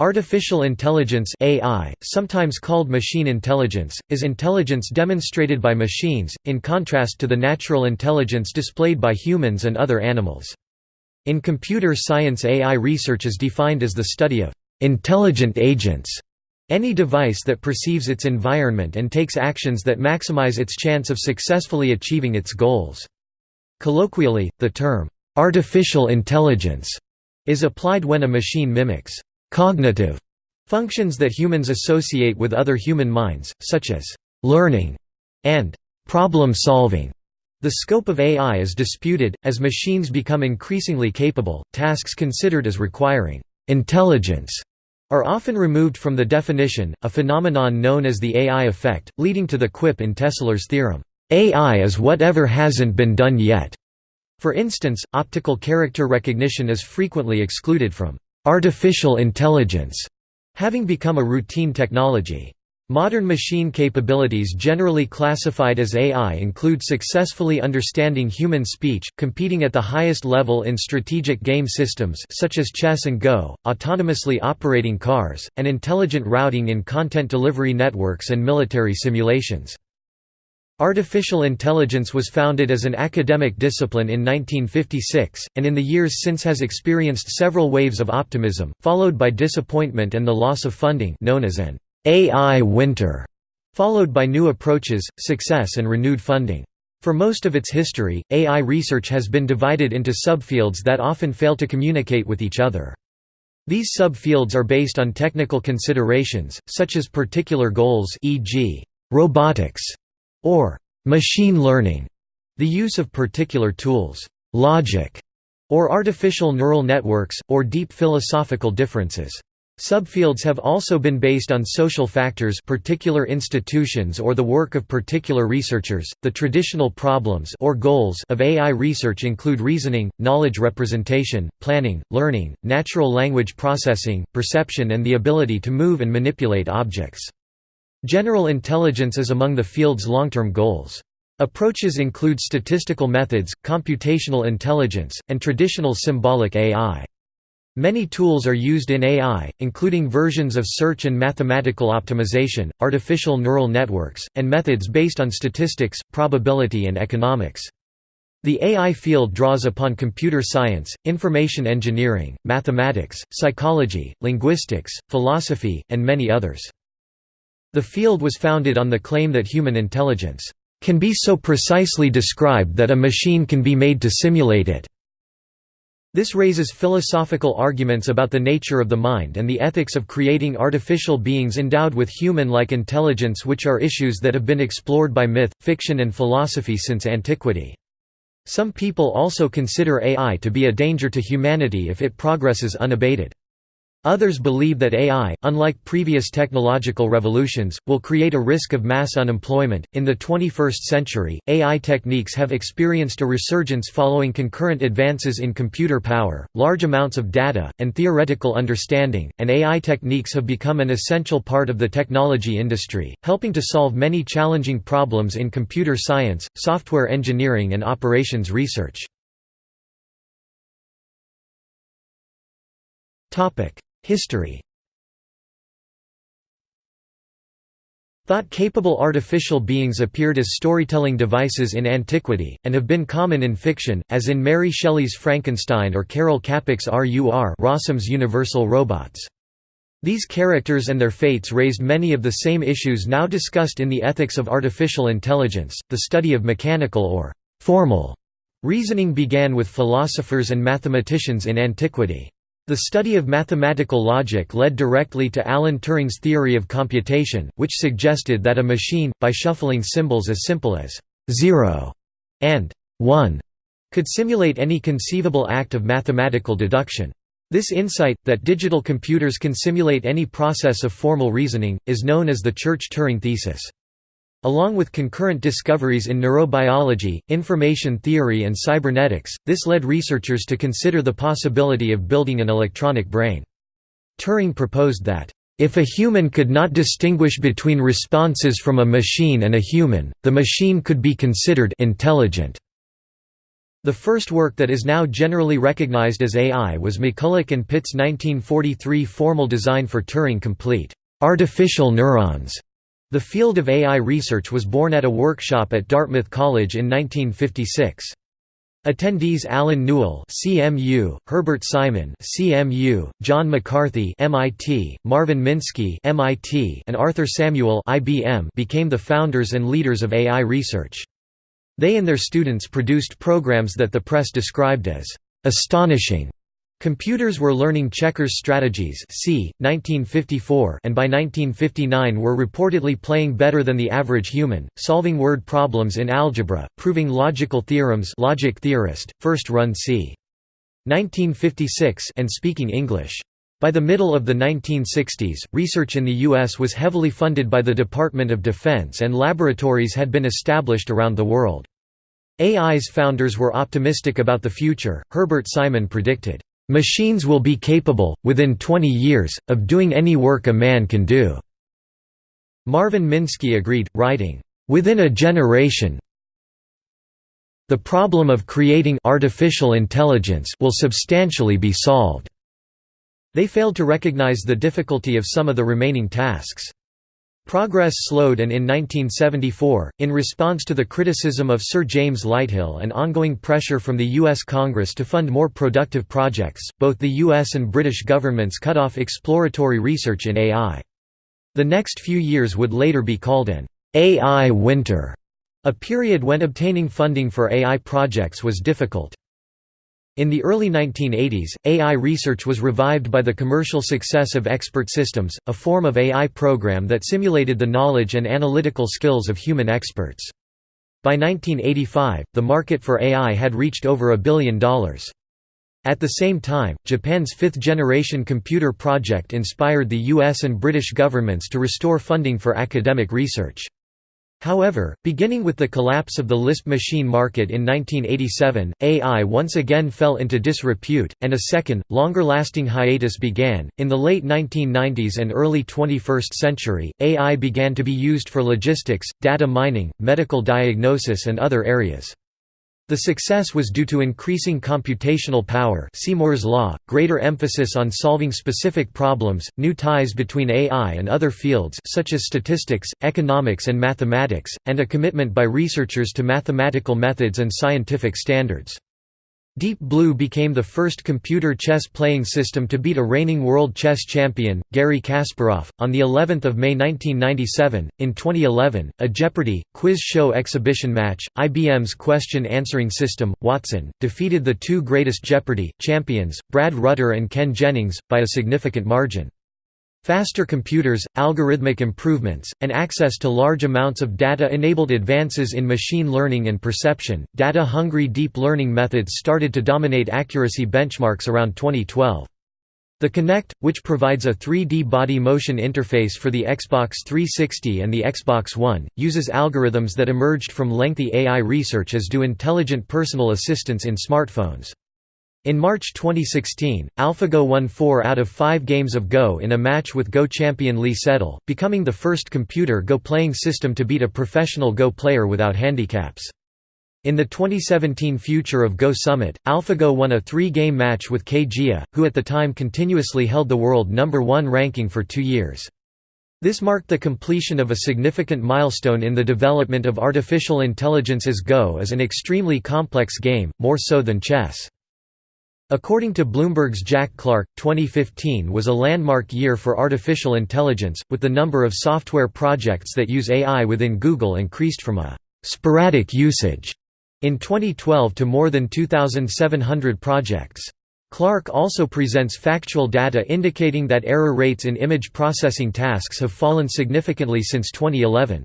Artificial intelligence AI, sometimes called machine intelligence, is intelligence demonstrated by machines, in contrast to the natural intelligence displayed by humans and other animals. In computer science AI research is defined as the study of «intelligent agents», any device that perceives its environment and takes actions that maximize its chance of successfully achieving its goals. Colloquially, the term «artificial intelligence» is applied when a machine mimics cognitive functions that humans associate with other human minds, such as learning and problem solving. The scope of AI is disputed, as machines become increasingly capable, tasks considered as requiring intelligence are often removed from the definition, a phenomenon known as the AI effect, leading to the quip in Tesler's theorem, AI is whatever hasn't been done yet. For instance, optical character recognition is frequently excluded from Artificial intelligence having become a routine technology. Modern machine capabilities generally classified as AI include successfully understanding human speech, competing at the highest level in strategic game systems such as chess and Go, autonomously operating cars, and intelligent routing in content delivery networks and military simulations. Artificial intelligence was founded as an academic discipline in 1956, and in the years since has experienced several waves of optimism, followed by disappointment and the loss of funding known as an AI winter, followed by new approaches, success and renewed funding. For most of its history, AI research has been divided into subfields that often fail to communicate with each other. These subfields are based on technical considerations, such as particular goals e.g., robotics, or machine learning, the use of particular tools, logic, or artificial neural networks, or deep philosophical differences. Subfields have also been based on social factors particular institutions or the work of particular researchers. The traditional problems or goals of AI research include reasoning, knowledge representation, planning, learning, natural language processing, perception and the ability to move and manipulate objects. General intelligence is among the field's long-term goals. Approaches include statistical methods, computational intelligence, and traditional symbolic AI. Many tools are used in AI, including versions of search and mathematical optimization, artificial neural networks, and methods based on statistics, probability and economics. The AI field draws upon computer science, information engineering, mathematics, psychology, linguistics, philosophy, and many others. The field was founded on the claim that human intelligence can be so precisely described that a machine can be made to simulate it. This raises philosophical arguments about the nature of the mind and the ethics of creating artificial beings endowed with human-like intelligence which are issues that have been explored by myth, fiction and philosophy since antiquity. Some people also consider AI to be a danger to humanity if it progresses unabated. Others believe that AI, unlike previous technological revolutions, will create a risk of mass unemployment. In the 21st century, AI techniques have experienced a resurgence following concurrent advances in computer power, large amounts of data, and theoretical understanding, and AI techniques have become an essential part of the technology industry, helping to solve many challenging problems in computer science, software engineering, and operations research. Topic: History Thought-capable artificial beings appeared as storytelling devices in antiquity, and have been common in fiction, as in Mary Shelley's Frankenstein or Karel Čapek's RUR Rossum's Universal Robots. These characters and their fates raised many of the same issues now discussed in the ethics of artificial intelligence. The study of mechanical or formal reasoning began with philosophers and mathematicians in antiquity. The study of mathematical logic led directly to Alan Turing's theory of computation, which suggested that a machine, by shuffling symbols as simple as 0 and 1, could simulate any conceivable act of mathematical deduction. This insight, that digital computers can simulate any process of formal reasoning, is known as the Church-Turing thesis. Along with concurrent discoveries in neurobiology, information theory and cybernetics, this led researchers to consider the possibility of building an electronic brain. Turing proposed that, "...if a human could not distinguish between responses from a machine and a human, the machine could be considered intelligent." The first work that is now generally recognized as AI was McCulloch and Pitt's 1943 formal design for Turing-complete artificial neurons. The field of AI research was born at a workshop at Dartmouth College in 1956. Attendees Allen Newell CMU, Herbert Simon CMU, John McCarthy MIT, Marvin Minsky MIT, and Arthur Samuel IBM became the founders and leaders of AI research. They and their students produced programs that the press described as astonishing Computers were learning checkers strategies c. 1954 and by 1959 were reportedly playing better than the average human, solving word problems in algebra, proving logical theorems logic theorist, first run c. 1956 and speaking English. By the middle of the 1960s, research in the U.S. was heavily funded by the Department of Defense and laboratories had been established around the world. AI's founders were optimistic about the future, Herbert Simon predicted, Machines will be capable, within 20 years, of doing any work a man can do." Marvin Minsky agreed, writing, "...within a generation the problem of creating artificial intelligence will substantially be solved." They failed to recognize the difficulty of some of the remaining tasks. Progress slowed and in 1974, in response to the criticism of Sir James Lighthill and ongoing pressure from the U.S. Congress to fund more productive projects, both the U.S. and British governments cut off exploratory research in AI. The next few years would later be called an AI winter, a period when obtaining funding for AI projects was difficult. In the early 1980s, AI research was revived by the commercial success of Expert Systems, a form of AI program that simulated the knowledge and analytical skills of human experts. By 1985, the market for AI had reached over a billion dollars. At the same time, Japan's fifth-generation computer project inspired the US and British governments to restore funding for academic research. However, beginning with the collapse of the Lisp machine market in 1987, AI once again fell into disrepute, and a second, longer-lasting hiatus began. In the late 1990s and early 21st century, AI began to be used for logistics, data mining, medical diagnosis and other areas. The success was due to increasing computational power see Moore's law, greater emphasis on solving specific problems, new ties between AI and other fields such as statistics, economics and mathematics, and a commitment by researchers to mathematical methods and scientific standards. Deep Blue became the first computer chess playing system to beat a reigning world chess champion, Garry Kasparov, on the 11th of May 1997. In 2011, a Jeopardy! quiz show exhibition match, IBM's question answering system, Watson, defeated the two greatest Jeopardy! champions, Brad Rutter and Ken Jennings, by a significant margin. Faster computers, algorithmic improvements, and access to large amounts of data enabled advances in machine learning and perception. Data hungry deep learning methods started to dominate accuracy benchmarks around 2012. The Kinect, which provides a 3D body motion interface for the Xbox 360 and the Xbox One, uses algorithms that emerged from lengthy AI research as do intelligent personal assistants in smartphones. In March 2016, AlphaGo won four out of five games of Go in a match with Go champion Lee Sedol, becoming the first computer Go playing system to beat a professional Go player without handicaps. In the 2017 Future of Go Summit, AlphaGo won a three-game match with Ke Jie, who at the time continuously held the world number one ranking for two years. This marked the completion of a significant milestone in the development of artificial intelligence as Go is an extremely complex game, more so than chess. According to Bloomberg's Jack Clark, 2015 was a landmark year for artificial intelligence, with the number of software projects that use AI within Google increased from a «sporadic usage» in 2012 to more than 2,700 projects. Clark also presents factual data indicating that error rates in image processing tasks have fallen significantly since 2011.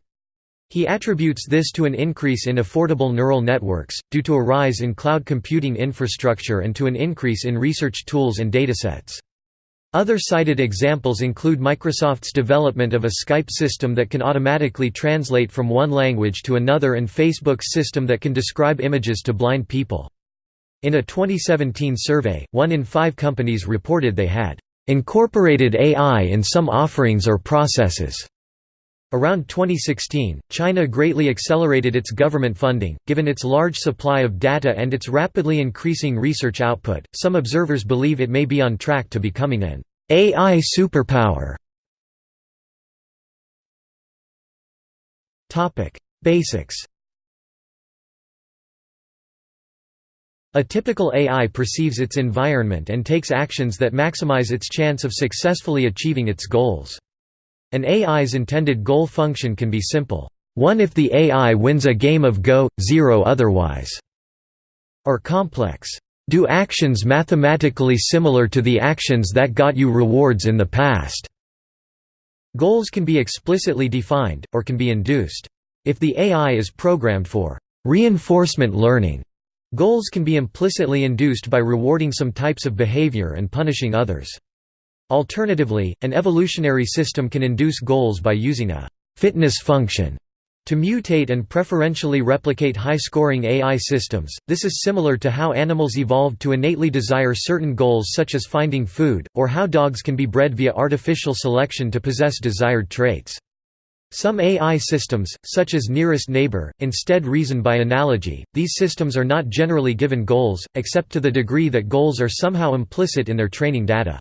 He attributes this to an increase in affordable neural networks, due to a rise in cloud computing infrastructure and to an increase in research tools and datasets. Other cited examples include Microsoft's development of a Skype system that can automatically translate from one language to another and Facebook's system that can describe images to blind people. In a 2017 survey, one in five companies reported they had incorporated AI in some offerings or processes. Around 2016, China greatly accelerated its government funding, given its large supply of data and its rapidly increasing research output. Some observers believe it may be on track to becoming an AI superpower. Topic: Basics. A typical AI perceives its environment and takes actions that maximize its chance of successfully achieving its goals. An AI's intended goal function can be simple, 1 if the AI wins a game of Go, 0 otherwise, or complex, do actions mathematically similar to the actions that got you rewards in the past. Goals can be explicitly defined, or can be induced. If the AI is programmed for reinforcement learning, goals can be implicitly induced by rewarding some types of behavior and punishing others. Alternatively, an evolutionary system can induce goals by using a fitness function to mutate and preferentially replicate high-scoring AI systems, this is similar to how animals evolved to innately desire certain goals such as finding food, or how dogs can be bred via artificial selection to possess desired traits. Some AI systems, such as Nearest Neighbor, instead reason by analogy. These systems are not generally given goals, except to the degree that goals are somehow implicit in their training data.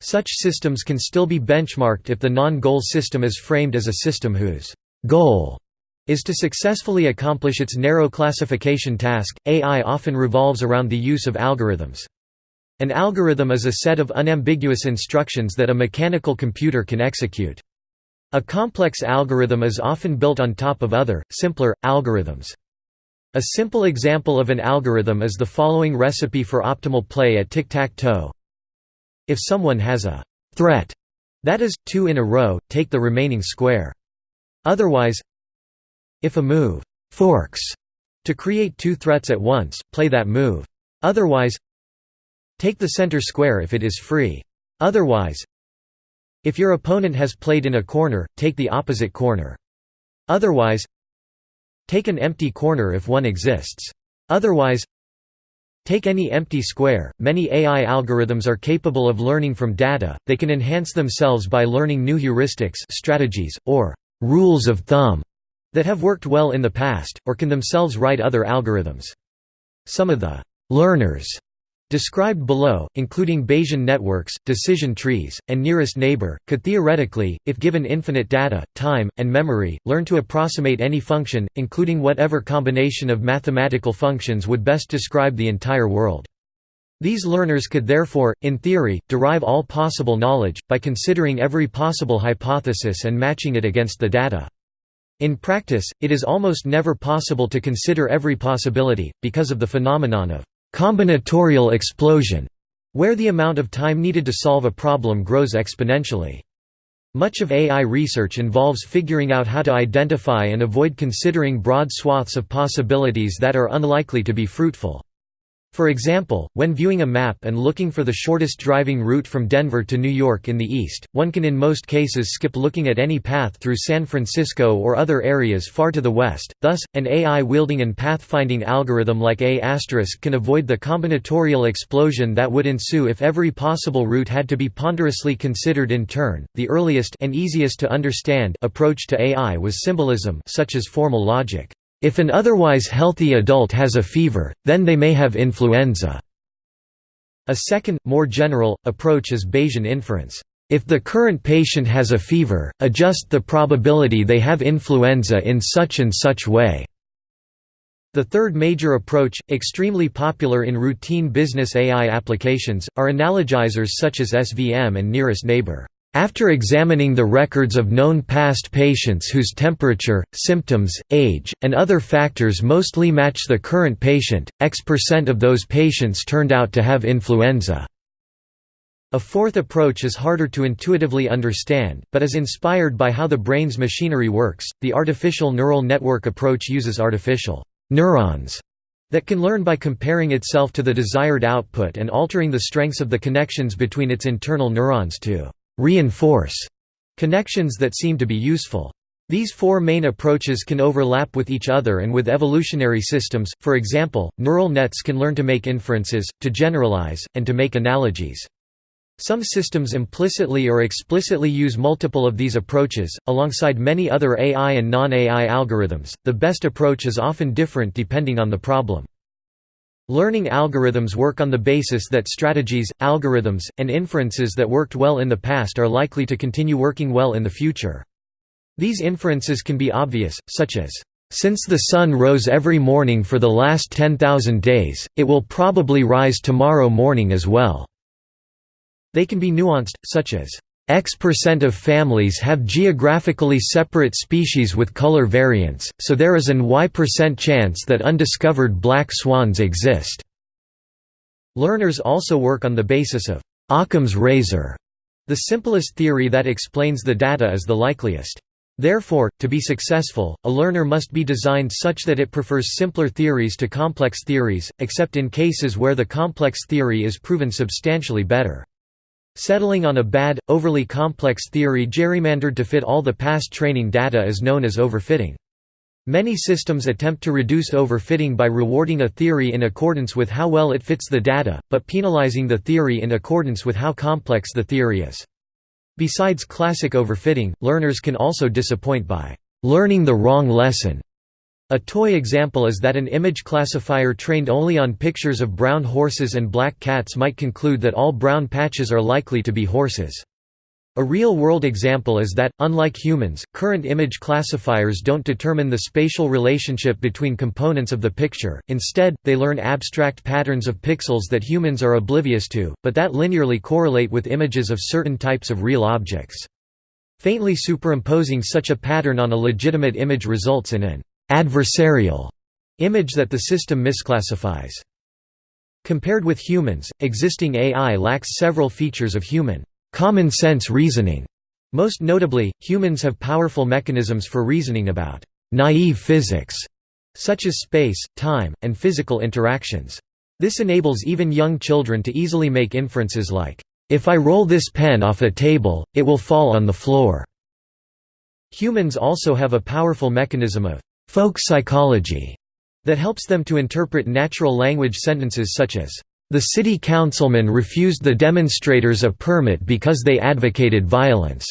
Such systems can still be benchmarked if the non-goal system is framed as a system whose goal is to successfully accomplish its narrow classification task. AI often revolves around the use of algorithms. An algorithm is a set of unambiguous instructions that a mechanical computer can execute. A complex algorithm is often built on top of other, simpler, algorithms. A simple example of an algorithm is the following recipe for optimal play at tic-tac-toe. If someone has a threat, that is, two in a row, take the remaining square. Otherwise, if a move forks to create two threats at once, play that move. Otherwise, take the center square if it is free. Otherwise, if your opponent has played in a corner, take the opposite corner. Otherwise, take an empty corner if one exists. Otherwise, Take any empty square. Many AI algorithms are capable of learning from data, they can enhance themselves by learning new heuristics strategies, or rules of thumb that have worked well in the past, or can themselves write other algorithms. Some of the learners described below, including Bayesian networks, decision trees, and nearest neighbor, could theoretically, if given infinite data, time, and memory, learn to approximate any function, including whatever combination of mathematical functions would best describe the entire world. These learners could therefore, in theory, derive all possible knowledge, by considering every possible hypothesis and matching it against the data. In practice, it is almost never possible to consider every possibility, because of the phenomenon of combinatorial explosion, where the amount of time needed to solve a problem grows exponentially. Much of AI research involves figuring out how to identify and avoid considering broad swaths of possibilities that are unlikely to be fruitful. For example, when viewing a map and looking for the shortest driving route from Denver to New York in the east, one can in most cases skip looking at any path through San Francisco or other areas far to the west, thus, an AI-wielding and pathfinding algorithm like A** can avoid the combinatorial explosion that would ensue if every possible route had to be ponderously considered in turn. The earliest and easiest to understand approach to AI was symbolism such as formal logic. If an otherwise healthy adult has a fever, then they may have influenza. A second, more general, approach is Bayesian inference. If the current patient has a fever, adjust the probability they have influenza in such and such way. The third major approach, extremely popular in routine business AI applications, are analogizers such as SVM and Nearest Neighbor. After examining the records of known past patients whose temperature, symptoms, age, and other factors mostly match the current patient, X percent of those patients turned out to have influenza. A fourth approach is harder to intuitively understand, but is inspired by how the brain's machinery works. The artificial neural network approach uses artificial neurons that can learn by comparing itself to the desired output and altering the strengths of the connections between its internal neurons to reinforce connections that seem to be useful. These four main approaches can overlap with each other and with evolutionary systems, for example, neural nets can learn to make inferences, to generalize, and to make analogies. Some systems implicitly or explicitly use multiple of these approaches, alongside many other AI and non-AI algorithms. The best approach is often different depending on the problem. Learning algorithms work on the basis that strategies, algorithms, and inferences that worked well in the past are likely to continue working well in the future. These inferences can be obvious, such as, "...since the sun rose every morning for the last 10,000 days, it will probably rise tomorrow morning as well." They can be nuanced, such as, X percent of families have geographically separate species with color variants, so there is an Y percent chance that undiscovered black swans exist. Learners also work on the basis of Occam's razor, the simplest theory that explains the data is the likeliest. Therefore, to be successful, a learner must be designed such that it prefers simpler theories to complex theories, except in cases where the complex theory is proven substantially better. Settling on a bad, overly complex theory gerrymandered to fit all the past training data is known as overfitting. Many systems attempt to reduce overfitting by rewarding a theory in accordance with how well it fits the data, but penalizing the theory in accordance with how complex the theory is. Besides classic overfitting, learners can also disappoint by learning the wrong lesson a toy example is that an image classifier trained only on pictures of brown horses and black cats might conclude that all brown patches are likely to be horses. A real-world example is that, unlike humans, current image classifiers don't determine the spatial relationship between components of the picture, instead, they learn abstract patterns of pixels that humans are oblivious to, but that linearly correlate with images of certain types of real objects. Faintly superimposing such a pattern on a legitimate image results in an adversarial image that the system misclassifies. Compared with humans, existing AI lacks several features of human common sense reasoning. Most notably, humans have powerful mechanisms for reasoning about naive physics, such as space, time, and physical interactions. This enables even young children to easily make inferences like, if I roll this pen off a table, it will fall on the floor. Humans also have a powerful mechanism of folk psychology that helps them to interpret natural language sentences such as, "...the city councilman refused the demonstrators a permit because they advocated violence."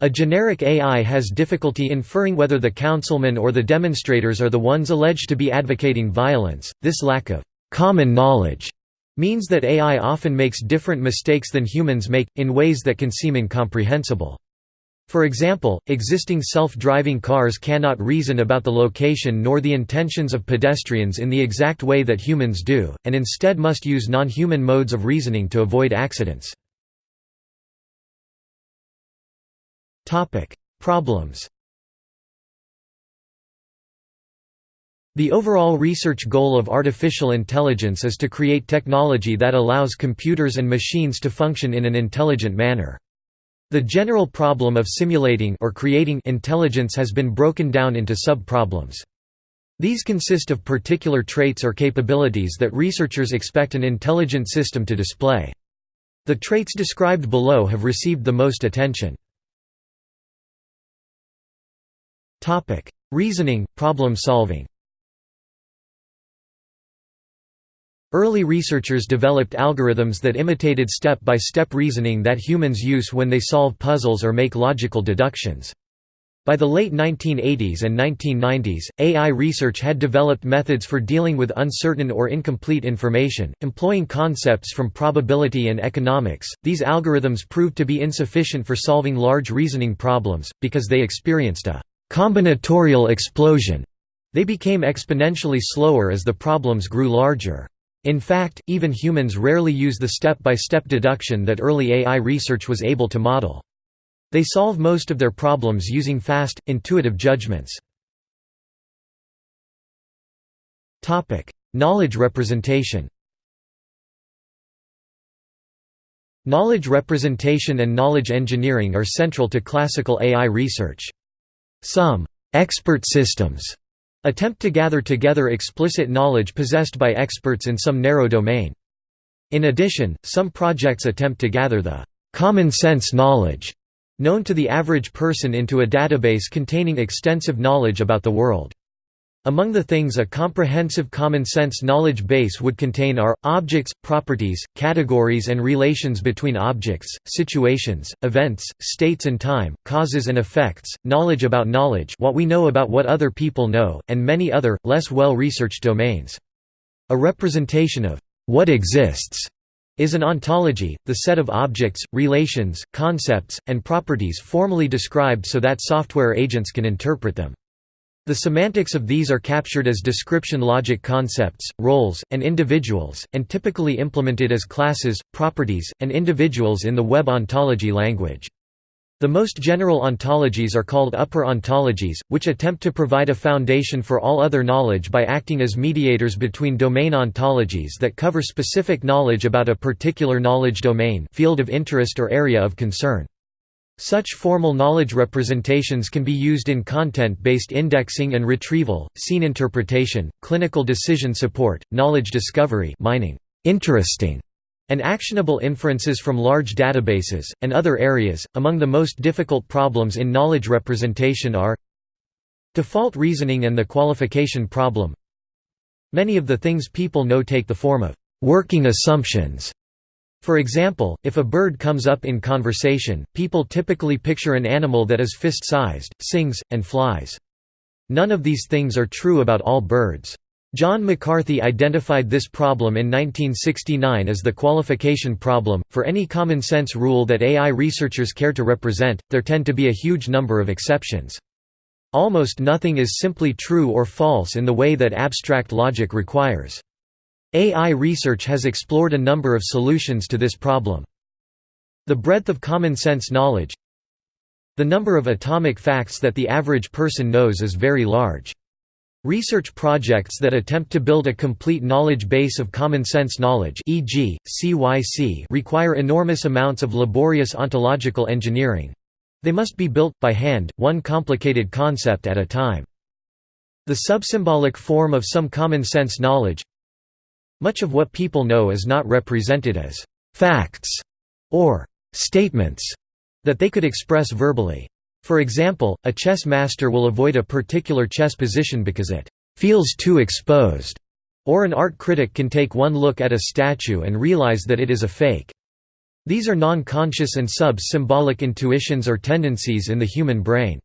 A generic AI has difficulty inferring whether the councilman or the demonstrators are the ones alleged to be advocating violence. This lack of common knowledge means that AI often makes different mistakes than humans make, in ways that can seem incomprehensible. For example, existing self-driving cars cannot reason about the location nor the intentions of pedestrians in the exact way that humans do, and instead must use non-human modes of reasoning to avoid accidents. Problems The overall research goal of artificial intelligence is to create technology that allows computers and machines to function in an intelligent manner. The general problem of simulating or creating intelligence has been broken down into sub-problems. These consist of particular traits or capabilities that researchers expect an intelligent system to display. The traits described below have received the most attention. Reasoning, problem solving Early researchers developed algorithms that imitated step-by-step -step reasoning that humans use when they solve puzzles or make logical deductions. By the late 1980s and 1990s, AI research had developed methods for dealing with uncertain or incomplete information, employing concepts from probability and economics. These algorithms proved to be insufficient for solving large reasoning problems, because they experienced a combinatorial explosion. They became exponentially slower as the problems grew larger. In fact, even humans rarely use the step-by-step -step deduction that early AI research was able to model. They solve most of their problems using fast, intuitive judgments. Knowledge representation Knowledge representation and knowledge engineering are central to classical AI research. Some «expert systems» Attempt to gather together explicit knowledge possessed by experts in some narrow domain. In addition, some projects attempt to gather the common sense knowledge known to the average person into a database containing extensive knowledge about the world. Among the things a comprehensive common-sense knowledge base would contain are, objects, properties, categories and relations between objects, situations, events, states and time, causes and effects, knowledge about knowledge what we know about what other people know, and many other, less well-researched domains. A representation of what exists is an ontology, the set of objects, relations, concepts, and properties formally described so that software agents can interpret them. The semantics of these are captured as description logic concepts, roles, and individuals, and typically implemented as classes, properties, and individuals in the web ontology language. The most general ontologies are called upper ontologies, which attempt to provide a foundation for all other knowledge by acting as mediators between domain ontologies that cover specific knowledge about a particular knowledge domain field of interest or area of concern. Such formal knowledge representations can be used in content-based indexing and retrieval, scene interpretation, clinical decision support, knowledge discovery mining, interesting, and actionable inferences from large databases, and other areas. Among the most difficult problems in knowledge representation are default reasoning and the qualification problem. Many of the things people know take the form of working assumptions for example, if a bird comes up in conversation, people typically picture an animal that is fist-sized, sings, and flies. None of these things are true about all birds. John McCarthy identified this problem in 1969 as the qualification problem. For any common sense rule that AI researchers care to represent, there tend to be a huge number of exceptions. Almost nothing is simply true or false in the way that abstract logic requires. AI research has explored a number of solutions to this problem. The breadth of common sense knowledge The number of atomic facts that the average person knows is very large. Research projects that attempt to build a complete knowledge base of common sense knowledge e.g., CYC require enormous amounts of laborious ontological engineering. They must be built, by hand, one complicated concept at a time. The subsymbolic form of some common sense knowledge much of what people know is not represented as «facts» or «statements» that they could express verbally. For example, a chess master will avoid a particular chess position because it «feels too exposed», or an art critic can take one look at a statue and realize that it is a fake. These are non-conscious and sub-symbolic intuitions or tendencies in the human brain.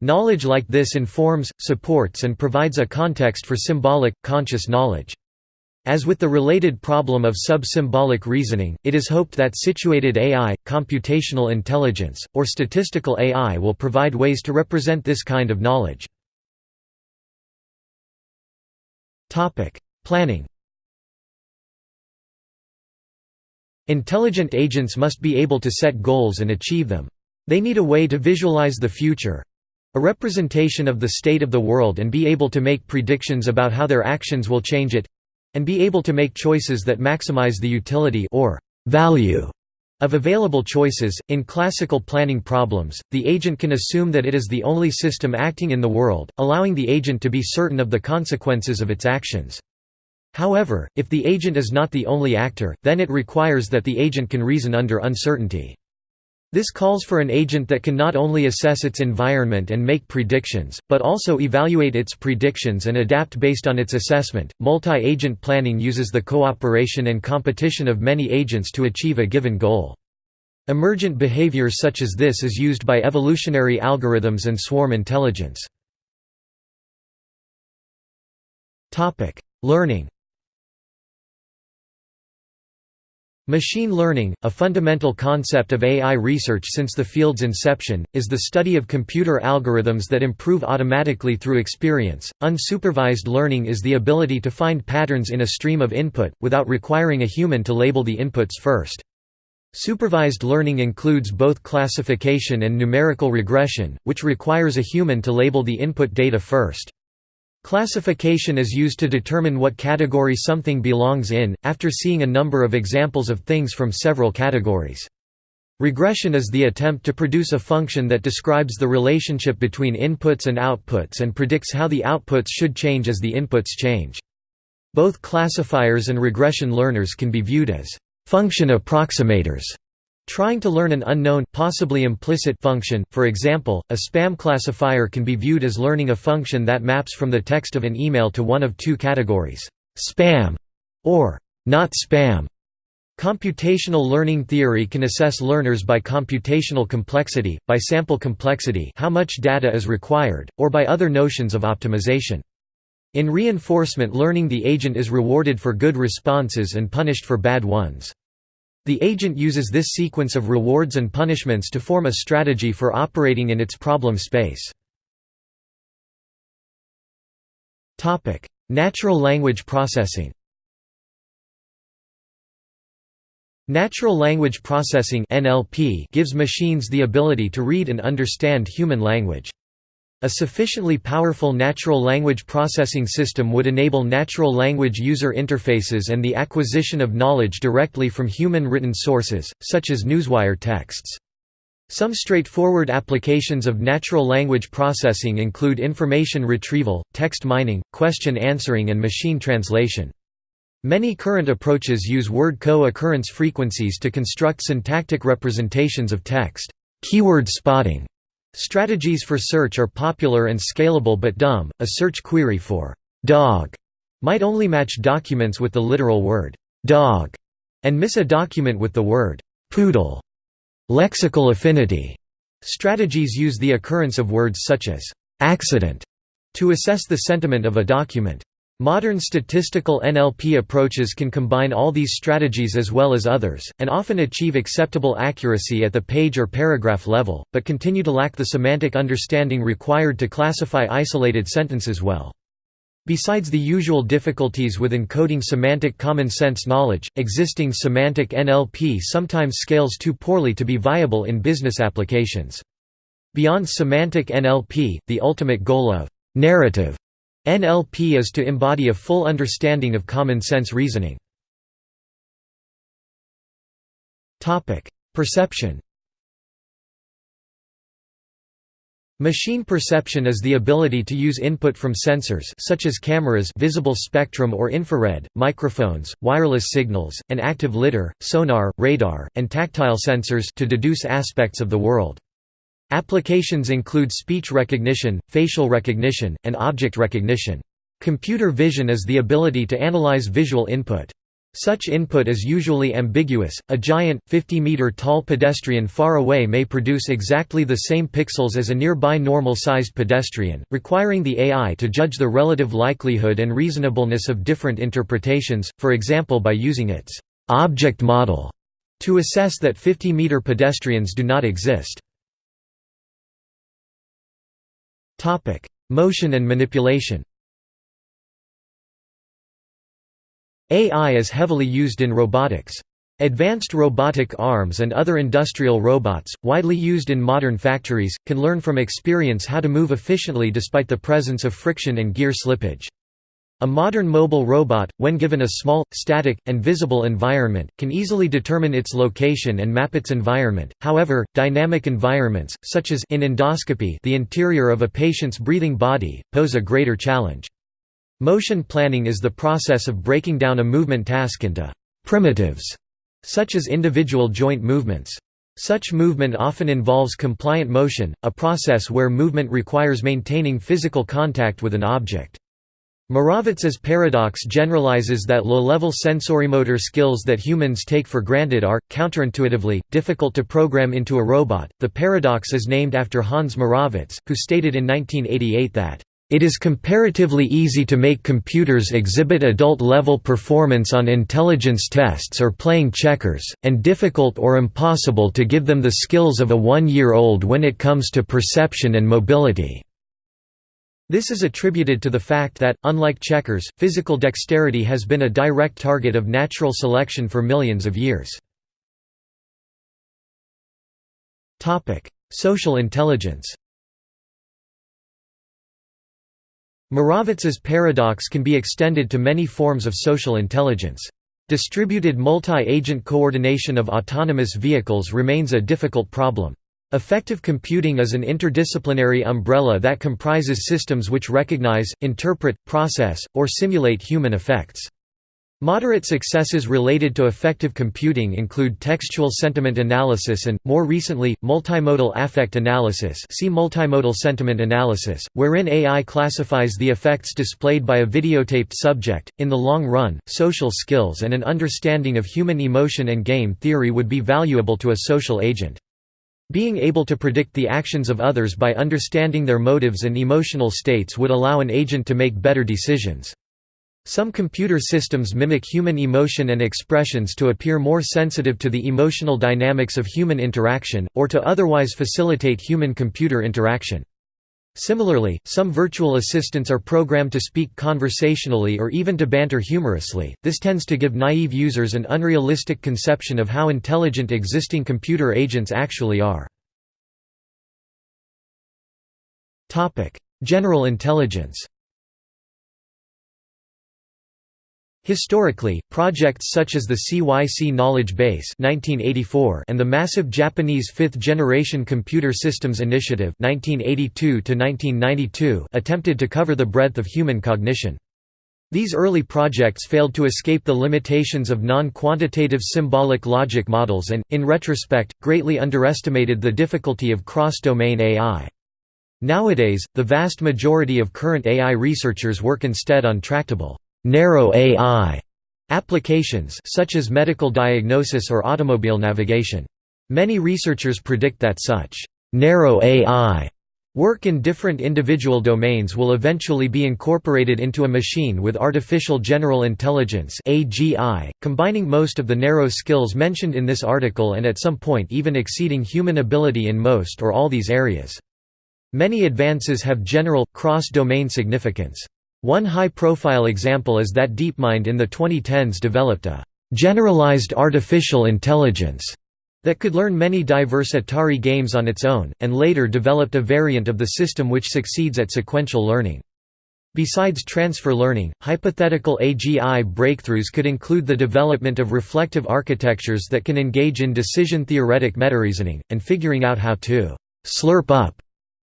Knowledge like this informs, supports and provides a context for symbolic, conscious knowledge. As with the related problem of sub-symbolic reasoning, it is hoped that situated AI, computational intelligence, or statistical AI will provide ways to represent this kind of knowledge. Planning Intelligent agents must be able to set goals and achieve them. They need a way to visualize the future—a representation of the state of the world and be able to make predictions about how their actions will change it and be able to make choices that maximize the utility or value of available choices. In classical planning problems, the agent can assume that it is the only system acting in the world, allowing the agent to be certain of the consequences of its actions. However, if the agent is not the only actor, then it requires that the agent can reason under uncertainty. This calls for an agent that can not only assess its environment and make predictions, but also evaluate its predictions and adapt based on its assessment. Multi agent planning uses the cooperation and competition of many agents to achieve a given goal. Emergent behavior such as this is used by evolutionary algorithms and swarm intelligence. Learning Machine learning, a fundamental concept of AI research since the field's inception, is the study of computer algorithms that improve automatically through experience. Unsupervised learning is the ability to find patterns in a stream of input, without requiring a human to label the inputs first. Supervised learning includes both classification and numerical regression, which requires a human to label the input data first. Classification is used to determine what category something belongs in, after seeing a number of examples of things from several categories. Regression is the attempt to produce a function that describes the relationship between inputs and outputs and predicts how the outputs should change as the inputs change. Both classifiers and regression learners can be viewed as function approximators Trying to learn an unknown, possibly implicit function, for example, a spam classifier can be viewed as learning a function that maps from the text of an email to one of two categories, spam or not spam. Computational learning theory can assess learners by computational complexity, by sample complexity how much data is required, or by other notions of optimization. In reinforcement learning the agent is rewarded for good responses and punished for bad ones. The agent uses this sequence of rewards and punishments to form a strategy for operating in its problem space. Natural language processing Natural language processing gives machines the ability to read and understand human language. A sufficiently powerful natural language processing system would enable natural language user interfaces and the acquisition of knowledge directly from human written sources, such as newswire texts. Some straightforward applications of natural language processing include information retrieval, text mining, question answering and machine translation. Many current approaches use word co-occurrence frequencies to construct syntactic representations of text. Keyword spotting Strategies for search are popular and scalable but dumb. A search query for dog might only match documents with the literal word dog and miss a document with the word poodle. Lexical affinity strategies use the occurrence of words such as accident to assess the sentiment of a document. Modern statistical NLP approaches can combine all these strategies as well as others, and often achieve acceptable accuracy at the page or paragraph level, but continue to lack the semantic understanding required to classify isolated sentences well. Besides the usual difficulties with encoding semantic common sense knowledge, existing semantic NLP sometimes scales too poorly to be viable in business applications. Beyond semantic NLP, the ultimate goal of narrative NLP is to embody a full understanding of common sense reasoning. Perception Machine perception is the ability to use input from sensors such as cameras visible spectrum or infrared, microphones, wireless signals, and active lidar, sonar, radar, and tactile sensors to deduce aspects of the world. Applications include speech recognition, facial recognition, and object recognition. Computer vision is the ability to analyze visual input. Such input is usually ambiguous. A giant, 50 meter tall pedestrian far away may produce exactly the same pixels as a nearby normal sized pedestrian, requiring the AI to judge the relative likelihood and reasonableness of different interpretations, for example by using its object model to assess that 50 meter pedestrians do not exist. Topic: Motion and manipulation. AI is heavily used in robotics. Advanced robotic arms and other industrial robots, widely used in modern factories, can learn from experience how to move efficiently despite the presence of friction and gear slippage. A modern mobile robot, when given a small, static, and visible environment, can easily determine its location and map its environment. However, dynamic environments, such as in endoscopy, the interior of a patient's breathing body, pose a greater challenge. Motion planning is the process of breaking down a movement task into primitives, such as individual joint movements. Such movement often involves compliant motion, a process where movement requires maintaining physical contact with an object. Moravec's paradox generalizes that low-level sensorimotor skills that humans take for granted are, counterintuitively, difficult to program into a robot. The paradox is named after Hans Moravec, who stated in 1988 that, "...it is comparatively easy to make computers exhibit adult-level performance on intelligence tests or playing checkers, and difficult or impossible to give them the skills of a one-year-old when it comes to perception and mobility." This is attributed to the fact that, unlike checkers, physical dexterity has been a direct target of natural selection for millions of years. Social intelligence Moravec's paradox can be extended to many forms of social intelligence. Distributed multi-agent coordination of autonomous vehicles remains a difficult problem. Affective computing is an interdisciplinary umbrella that comprises systems which recognize, interpret, process, or simulate human affects. Moderate successes related to affective computing include textual sentiment analysis and, more recently, multimodal affect analysis see multimodal sentiment analysis, wherein AI classifies the affects displayed by a videotaped subject. In the long run, social skills and an understanding of human emotion and game theory would be valuable to a social agent. Being able to predict the actions of others by understanding their motives and emotional states would allow an agent to make better decisions. Some computer systems mimic human emotion and expressions to appear more sensitive to the emotional dynamics of human interaction, or to otherwise facilitate human-computer interaction. Similarly, some virtual assistants are programmed to speak conversationally or even to banter humorously. This tends to give naive users an unrealistic conception of how intelligent existing computer agents actually are. Topic: General intelligence. Historically, projects such as the CYC Knowledge Base (1984) and the massive Japanese Fifth-Generation Computer Systems Initiative (1982–1992) attempted to cover the breadth of human cognition. These early projects failed to escape the limitations of non-quantitative symbolic logic models and, in retrospect, greatly underestimated the difficulty of cross-domain AI. Nowadays, the vast majority of current AI researchers work instead on tractable narrow AI applications such as medical diagnosis or automobile navigation. Many researchers predict that such narrow AI work in different individual domains will eventually be incorporated into a machine with artificial general intelligence AGI, combining most of the narrow skills mentioned in this article and at some point even exceeding human ability in most or all these areas. Many advances have general, cross-domain significance. One high-profile example is that DeepMind in the 2010s developed a «generalized artificial intelligence» that could learn many diverse Atari games on its own, and later developed a variant of the system which succeeds at sequential learning. Besides transfer learning, hypothetical AGI breakthroughs could include the development of reflective architectures that can engage in decision-theoretic metareasoning, and figuring out how to «slurp up»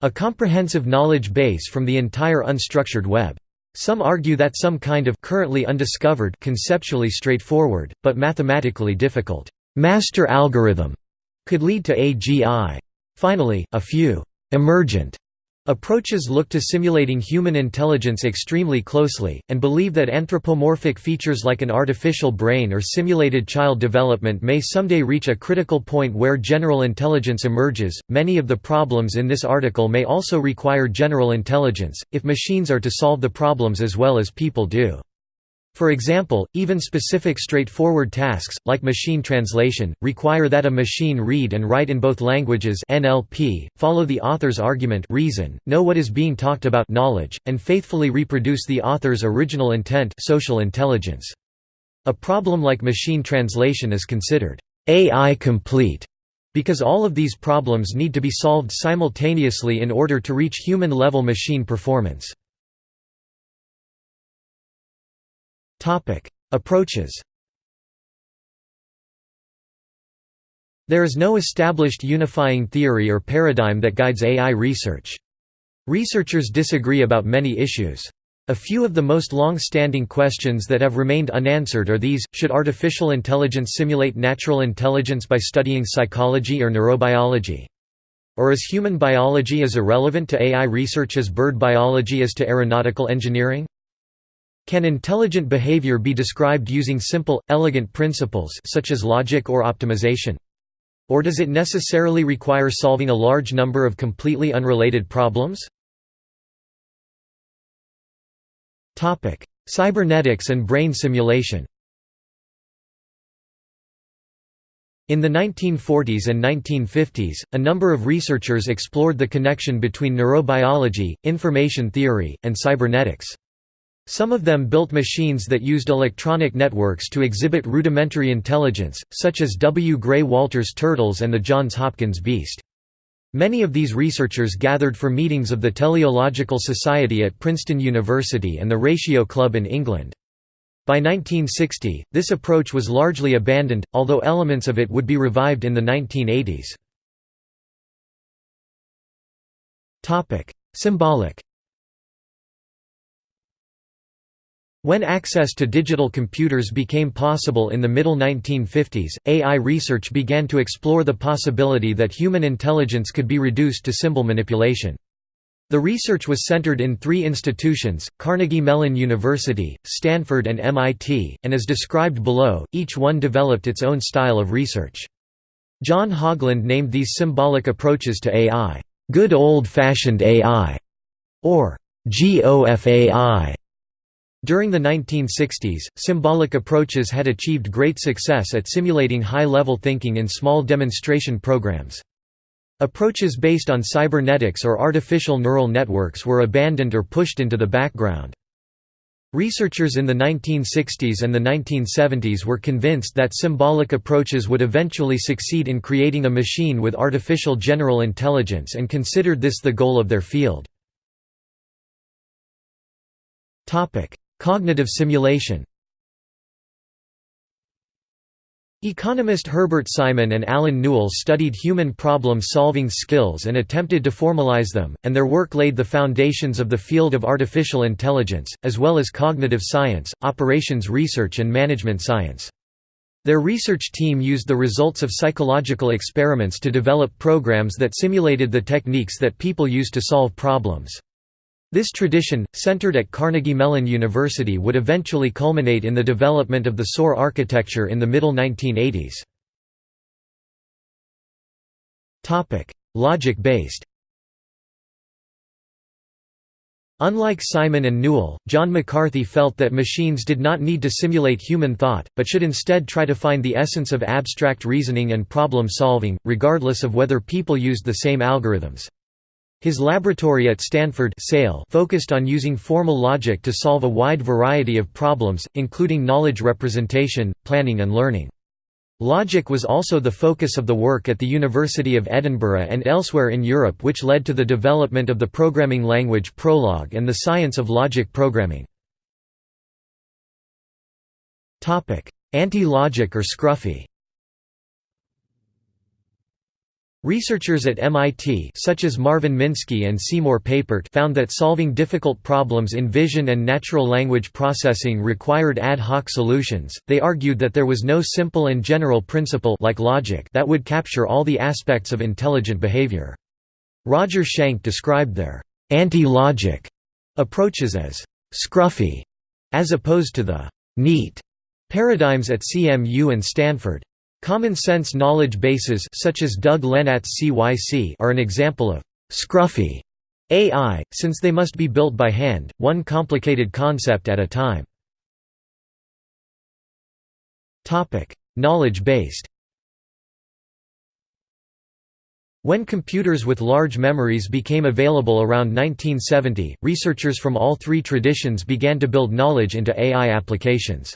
a comprehensive knowledge base from the entire unstructured web. Some argue that some kind of currently undiscovered conceptually straightforward, but mathematically difficult master algorithm could lead to AGI. Finally, a few emergent Approaches look to simulating human intelligence extremely closely, and believe that anthropomorphic features like an artificial brain or simulated child development may someday reach a critical point where general intelligence emerges. Many of the problems in this article may also require general intelligence, if machines are to solve the problems as well as people do. For example, even specific straightforward tasks, like machine translation, require that a machine read and write in both languages NLP, follow the author's argument reason, know what is being talked about knowledge, and faithfully reproduce the author's original intent social intelligence. A problem like machine translation is considered AI complete because all of these problems need to be solved simultaneously in order to reach human-level machine performance. Topic: Approaches. There is no established unifying theory or paradigm that guides AI research. Researchers disagree about many issues. A few of the most long-standing questions that have remained unanswered are these, should artificial intelligence simulate natural intelligence by studying psychology or neurobiology? Or is human biology as irrelevant to AI research as bird biology is to aeronautical engineering? Can intelligent behavior be described using simple, elegant principles such as logic or optimization? Or does it necessarily require solving a large number of completely unrelated problems? Cybernetics and brain simulation In the 1940s and 1950s, a number of researchers explored the connection between neurobiology, information theory, and cybernetics. Some of them built machines that used electronic networks to exhibit rudimentary intelligence, such as W. Gray Walter's turtles and the Johns Hopkins beast. Many of these researchers gathered for meetings of the Teleological Society at Princeton University and the Ratio Club in England. By 1960, this approach was largely abandoned, although elements of it would be revived in the 1980s. Symbolic When access to digital computers became possible in the middle 1950s, AI research began to explore the possibility that human intelligence could be reduced to symbol manipulation. The research was centered in three institutions, Carnegie Mellon University, Stanford and MIT, and as described below, each one developed its own style of research. John Haugeland named these symbolic approaches to AI, "...good old-fashioned AI", or GOFAI. During the 1960s, symbolic approaches had achieved great success at simulating high-level thinking in small demonstration programs. Approaches based on cybernetics or artificial neural networks were abandoned or pushed into the background. Researchers in the 1960s and the 1970s were convinced that symbolic approaches would eventually succeed in creating a machine with artificial general intelligence and considered this the goal of their field. Cognitive simulation Economist Herbert Simon and Allen Newell studied human problem-solving skills and attempted to formalize them, and their work laid the foundations of the field of artificial intelligence, as well as cognitive science, operations research and management science. Their research team used the results of psychological experiments to develop programs that simulated the techniques that people use to solve problems. This tradition, centered at Carnegie Mellon University would eventually culminate in the development of the SOAR architecture in the middle 1980s. Logic-based Unlike Simon and Newell, John McCarthy felt that machines did not need to simulate human thought, but should instead try to find the essence of abstract reasoning and problem solving, regardless of whether people used the same algorithms. His laboratory at Stanford focused on using formal logic to solve a wide variety of problems, including knowledge representation, planning and learning. Logic was also the focus of the work at the University of Edinburgh and elsewhere in Europe which led to the development of the programming language Prolog and the science of logic programming. Anti-logic or Scruffy Researchers at MIT such as Marvin Minsky and Seymour Papert found that solving difficult problems in vision and natural language processing required ad hoc solutions. They argued that there was no simple and general principle like logic that would capture all the aspects of intelligent behavior. Roger Schank described their anti-logic approaches as scruffy as opposed to the neat paradigms at CMU and Stanford. Common-sense knowledge bases such as Doug Lenat's CYC are an example of «scruffy» AI, since they must be built by hand, one complicated concept at a time. Knowledge-based When computers with large memories became available around 1970, researchers from all three traditions began to build knowledge into AI applications.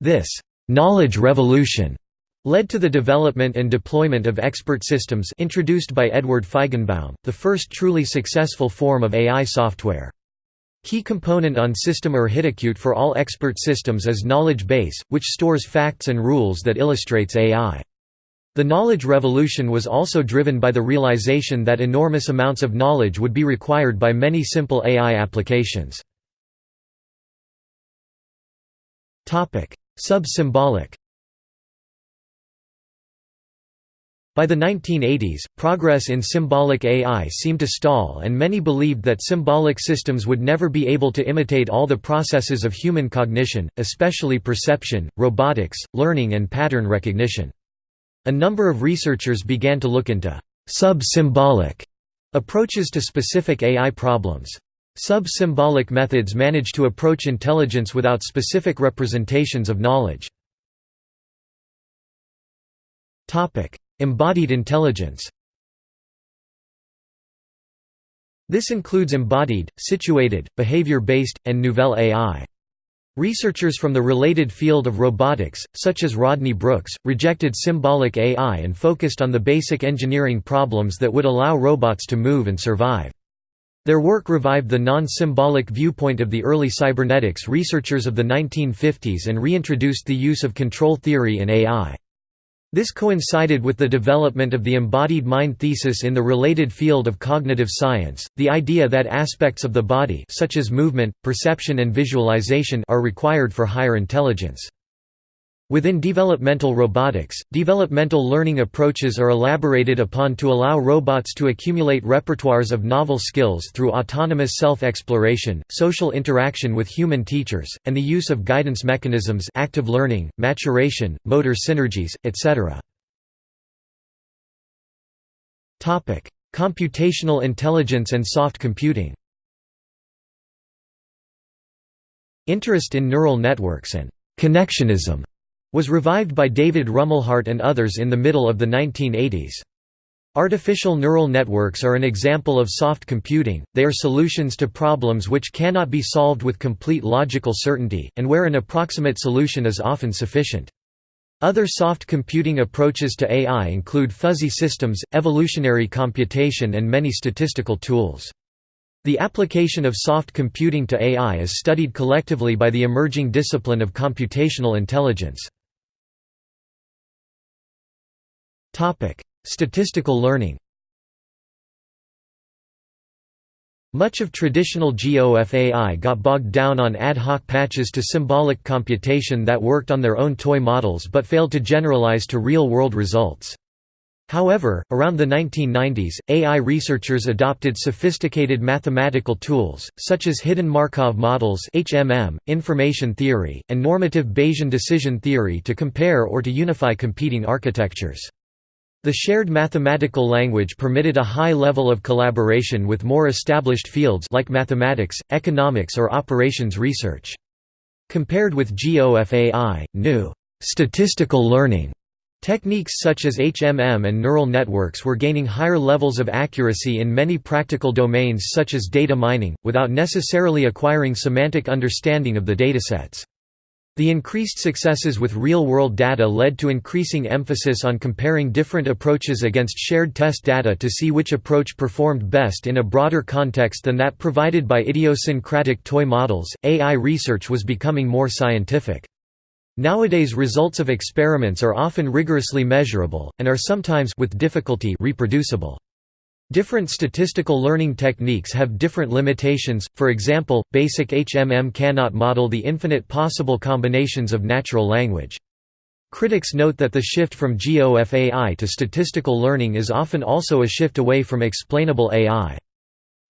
This «knowledge revolution» led to the development and deployment of expert systems introduced by Edward Feigenbaum, the first truly successful form of AI software. Key component on system architecture for all expert systems is knowledge base, which stores facts and rules that illustrates AI. The knowledge revolution was also driven by the realization that enormous amounts of knowledge would be required by many simple AI applications. Sub-symbolic By the 1980s, progress in symbolic AI seemed to stall and many believed that symbolic systems would never be able to imitate all the processes of human cognition, especially perception, robotics, learning and pattern recognition. A number of researchers began to look into sub-symbolic approaches to specific AI problems. Sub-symbolic methods manage to approach intelligence without specific representations of knowledge. Embodied intelligence This includes embodied, situated, behavior-based, and nouvelle AI. Researchers from the related field of robotics, such as Rodney Brooks, rejected symbolic AI and focused on the basic engineering problems that would allow robots to move and survive. Their work revived the non-symbolic viewpoint of the early cybernetics researchers of the 1950s and reintroduced the use of control theory in AI. This coincided with the development of the embodied mind thesis in the related field of cognitive science, the idea that aspects of the body such as movement, perception and visualization are required for higher intelligence. Within developmental robotics, developmental learning approaches are elaborated upon to allow robots to accumulate repertoires of novel skills through autonomous self-exploration, social interaction with human teachers, and the use of guidance mechanisms active learning, maturation, motor synergies, etc. Computational intelligence and soft computing Interest in neural networks and «connectionism» was revived by David Rumelhart and others in the middle of the 1980s. Artificial neural networks are an example of soft computing, they are solutions to problems which cannot be solved with complete logical certainty, and where an approximate solution is often sufficient. Other soft computing approaches to AI include fuzzy systems, evolutionary computation and many statistical tools. The application of soft computing to AI is studied collectively by the emerging discipline of computational intelligence. Topic: Statistical learning. Much of traditional GOFAI got bogged down on ad hoc patches to symbolic computation that worked on their own toy models but failed to generalize to real-world results. However, around the 1990s, AI researchers adopted sophisticated mathematical tools, such as hidden Markov models HMM, information theory, and normative Bayesian decision theory to compare or to unify competing architectures. The shared mathematical language permitted a high level of collaboration with more established fields like mathematics, economics or operations research. Compared with GOFAI, new statistical learning Techniques such as HMM and neural networks were gaining higher levels of accuracy in many practical domains such as data mining, without necessarily acquiring semantic understanding of the datasets. The increased successes with real-world data led to increasing emphasis on comparing different approaches against shared test data to see which approach performed best in a broader context than that provided by idiosyncratic toy models. AI research was becoming more scientific. Nowadays results of experiments are often rigorously measurable, and are sometimes with difficulty reproducible. Different statistical learning techniques have different limitations, for example, basic HMM cannot model the infinite possible combinations of natural language. Critics note that the shift from GOFAI to statistical learning is often also a shift away from explainable AI.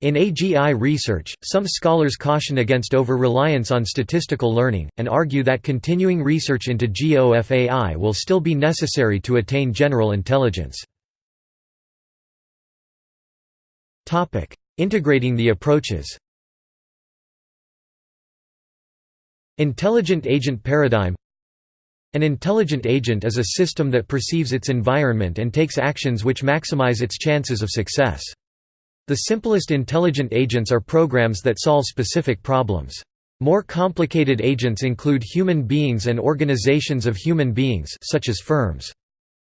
In AGI research, some scholars caution against over-reliance on statistical learning, and argue that continuing research into GOFAI will still be necessary to attain general intelligence. Topic: Integrating the approaches. Intelligent agent paradigm An intelligent agent is a system that perceives its environment and takes actions which maximize its chances of success. The simplest intelligent agents are programs that solve specific problems. More complicated agents include human beings and organizations of human beings such as firms.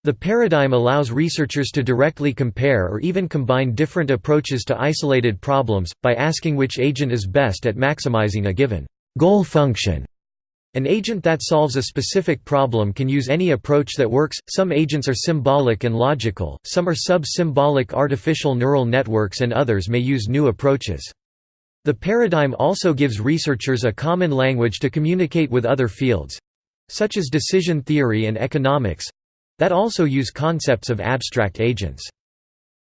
The paradigm allows researchers to directly compare or even combine different approaches to isolated problems, by asking which agent is best at maximizing a given goal function. An agent that solves a specific problem can use any approach that works. Some agents are symbolic and logical, some are sub-symbolic artificial neural networks and others may use new approaches. The paradigm also gives researchers a common language to communicate with other fields such as decision theory and economics that also use concepts of abstract agents.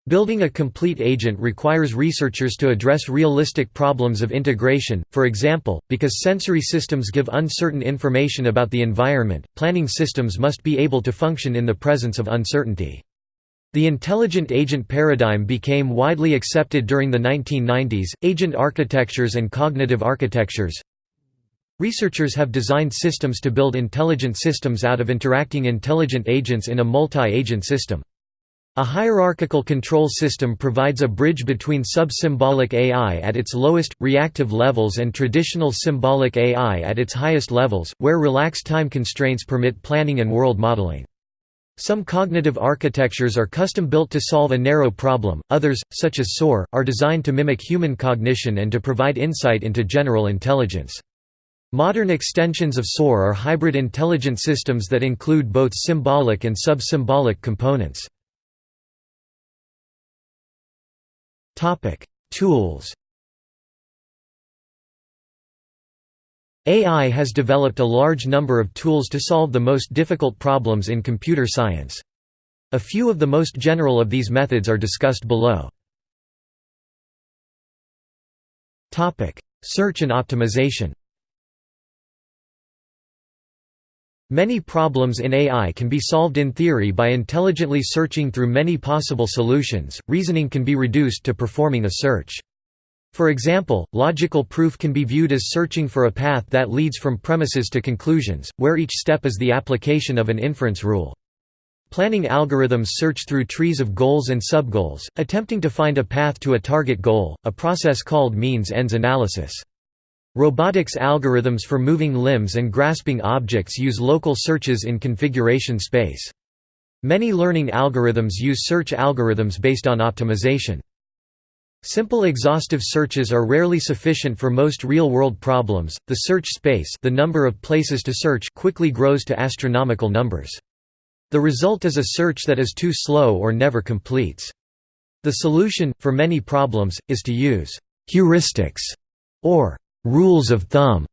Building a complete agent requires researchers to address realistic problems of integration, for example, because sensory systems give uncertain information about the environment, planning systems must be able to function in the presence of uncertainty. The intelligent agent paradigm became widely accepted during the 1990s. Agent architectures and cognitive architectures Researchers have designed systems to build intelligent systems out of interacting intelligent agents in a multi-agent system. A hierarchical control system provides a bridge between sub-symbolic AI at its lowest, reactive levels and traditional symbolic AI at its highest levels, where relaxed time constraints permit planning and world modeling. Some cognitive architectures are custom-built to solve a narrow problem, others, such as SOAR, are designed to mimic human cognition and to provide insight into general intelligence. Modern extensions of SOAR are hybrid intelligent systems that include both symbolic and sub-symbolic components. Tools AI has developed a large number of tools to solve the most difficult problems in computer science. A few of the most general of these methods are discussed below. Search and optimization Many problems in AI can be solved in theory by intelligently searching through many possible solutions. Reasoning can be reduced to performing a search. For example, logical proof can be viewed as searching for a path that leads from premises to conclusions, where each step is the application of an inference rule. Planning algorithms search through trees of goals and subgoals, attempting to find a path to a target goal, a process called means-ends analysis. Robotics algorithms for moving limbs and grasping objects use local searches in configuration space. Many learning algorithms use search algorithms based on optimization. Simple exhaustive searches are rarely sufficient for most real-world problems. The search space, the number of places to search, quickly grows to astronomical numbers. The result is a search that is too slow or never completes. The solution for many problems is to use heuristics or rules of thumb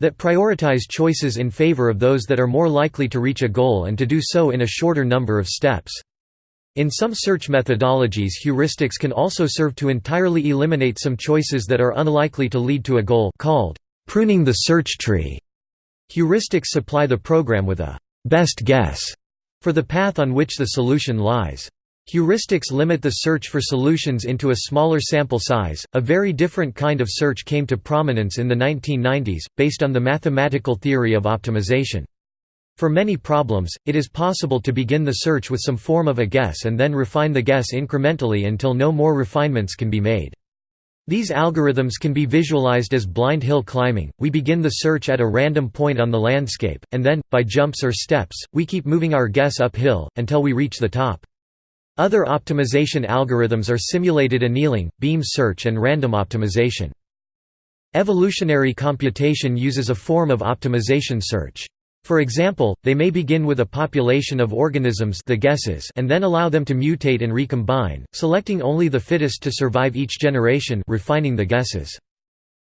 that prioritize choices in favor of those that are more likely to reach a goal and to do so in a shorter number of steps. In some search methodologies heuristics can also serve to entirely eliminate some choices that are unlikely to lead to a goal called pruning the search tree. Heuristics supply the program with a «best guess» for the path on which the solution lies. Heuristics limit the search for solutions into a smaller sample size. A very different kind of search came to prominence in the 1990s, based on the mathematical theory of optimization. For many problems, it is possible to begin the search with some form of a guess and then refine the guess incrementally until no more refinements can be made. These algorithms can be visualized as blind hill climbing, we begin the search at a random point on the landscape, and then, by jumps or steps, we keep moving our guess uphill, until we reach the top. Other optimization algorithms are simulated annealing, beam search and random optimization. Evolutionary computation uses a form of optimization search. For example, they may begin with a population of organisms the guesses and then allow them to mutate and recombine, selecting only the fittest to survive each generation refining the guesses.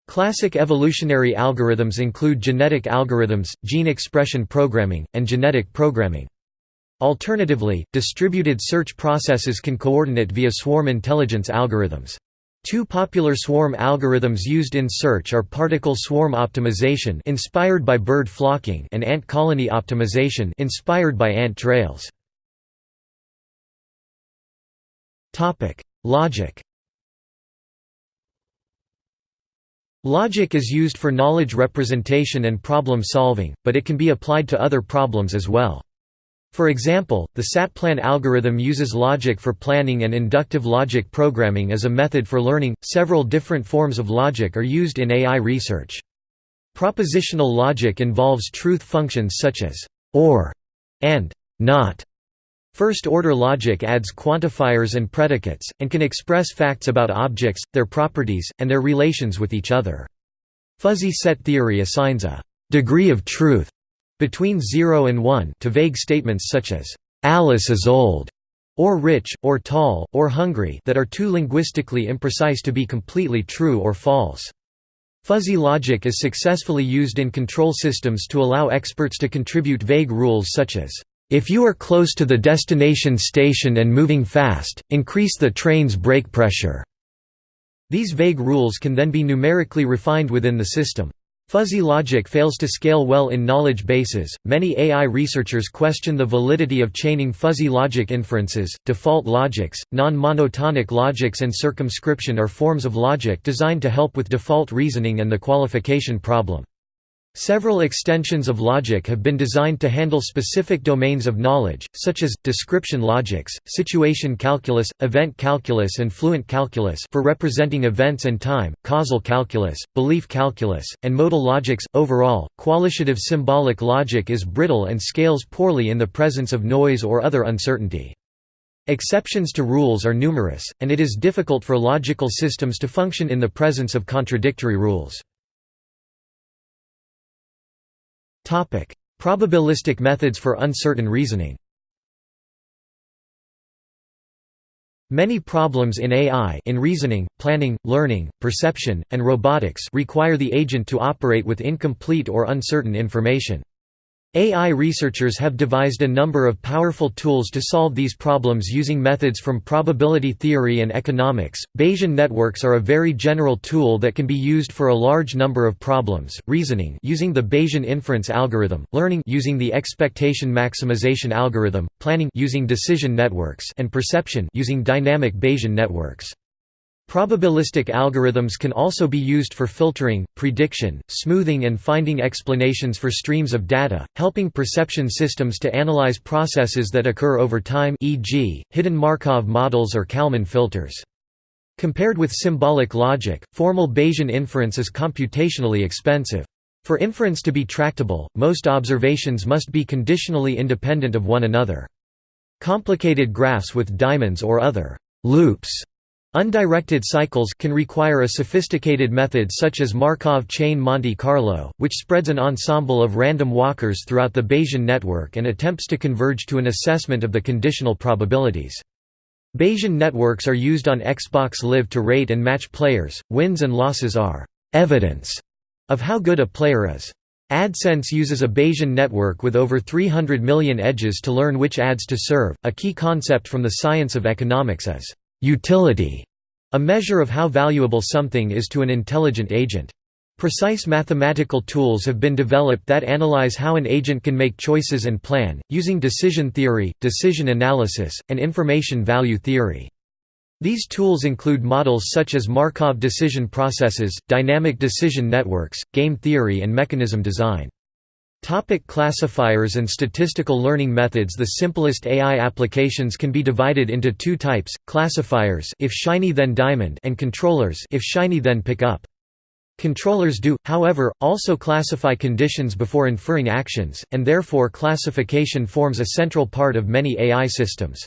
Classic evolutionary algorithms include genetic algorithms, gene expression programming, and genetic programming. Alternatively, distributed search processes can coordinate via swarm intelligence algorithms. Two popular swarm algorithms used in search are particle swarm optimization inspired by bird flocking and ant colony optimization inspired by ant trails. Topic: Logic. Logic is used for knowledge representation and problem solving, but it can be applied to other problems as well. For example, the SATPLAN algorithm uses logic for planning and inductive logic programming as a method for learning. Several different forms of logic are used in AI research. Propositional logic involves truth functions such as or and not. First-order logic adds quantifiers and predicates, and can express facts about objects, their properties, and their relations with each other. Fuzzy set theory assigns a degree of truth between 0 and 1 to vague statements such as, "'Alice is old' or rich, or tall, or hungry that are too linguistically imprecise to be completely true or false. Fuzzy logic is successfully used in control systems to allow experts to contribute vague rules such as, "'If you are close to the destination station and moving fast, increase the train's brake pressure." These vague rules can then be numerically refined within the system. Fuzzy logic fails to scale well in knowledge bases. Many AI researchers question the validity of chaining fuzzy logic inferences. Default logics, non monotonic logics, and circumscription are forms of logic designed to help with default reasoning and the qualification problem. Several extensions of logic have been designed to handle specific domains of knowledge, such as, description logics, situation calculus, event calculus and fluent calculus for representing events and time, causal calculus, belief calculus, and modal logics. Overall, qualitative symbolic logic is brittle and scales poorly in the presence of noise or other uncertainty. Exceptions to rules are numerous, and it is difficult for logical systems to function in the presence of contradictory rules. Probabilistic methods for uncertain reasoning Many problems in AI in reasoning, planning, learning, perception, and robotics require the agent to operate with incomplete or uncertain information. AI researchers have devised a number of powerful tools to solve these problems using methods from probability theory and economics. Bayesian networks are a very general tool that can be used for a large number of problems: reasoning using the Bayesian inference algorithm, learning using the expectation maximization algorithm, planning using decision networks, and perception using dynamic Bayesian networks. Probabilistic algorithms can also be used for filtering, prediction, smoothing and finding explanations for streams of data, helping perception systems to analyze processes that occur over time e.g., hidden Markov models or Kalman filters. Compared with symbolic logic, formal Bayesian inference is computationally expensive. For inference to be tractable, most observations must be conditionally independent of one another. Complicated graphs with diamonds or other loops Undirected cycles can require a sophisticated method such as Markov chain Monte Carlo, which spreads an ensemble of random walkers throughout the Bayesian network and attempts to converge to an assessment of the conditional probabilities. Bayesian networks are used on Xbox Live to rate and match players. Wins and losses are evidence of how good a player is. AdSense uses a Bayesian network with over 300 million edges to learn which ads to serve. A key concept from the science of economics is Utility, a measure of how valuable something is to an intelligent agent. Precise mathematical tools have been developed that analyze how an agent can make choices and plan, using decision theory, decision analysis, and information value theory. These tools include models such as Markov decision processes, dynamic decision networks, game theory and mechanism design. Topic classifiers and statistical learning methods The simplest AI applications can be divided into two types, classifiers if shiny then diamond and controllers if shiny then pick up. Controllers do, however, also classify conditions before inferring actions, and therefore classification forms a central part of many AI systems.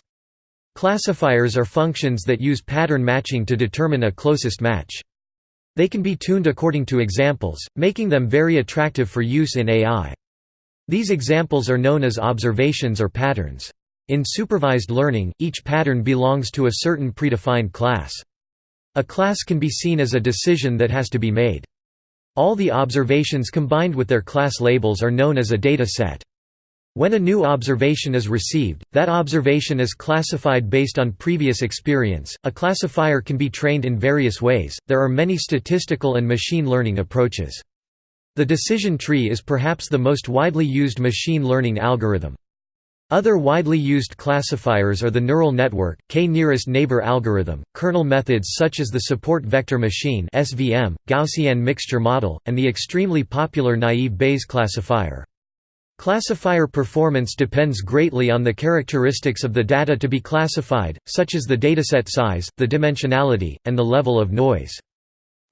Classifiers are functions that use pattern matching to determine a closest match. They can be tuned according to examples, making them very attractive for use in AI. These examples are known as observations or patterns. In supervised learning, each pattern belongs to a certain predefined class. A class can be seen as a decision that has to be made. All the observations combined with their class labels are known as a data set. When a new observation is received, that observation is classified based on previous experience. A classifier can be trained in various ways. There are many statistical and machine learning approaches. The decision tree is perhaps the most widely used machine learning algorithm. Other widely used classifiers are the neural network, k-nearest neighbor algorithm, kernel methods such as the support vector machine (SVM), Gaussian mixture model, and the extremely popular naive Bayes classifier. Classifier performance depends greatly on the characteristics of the data to be classified, such as the dataset size, the dimensionality, and the level of noise.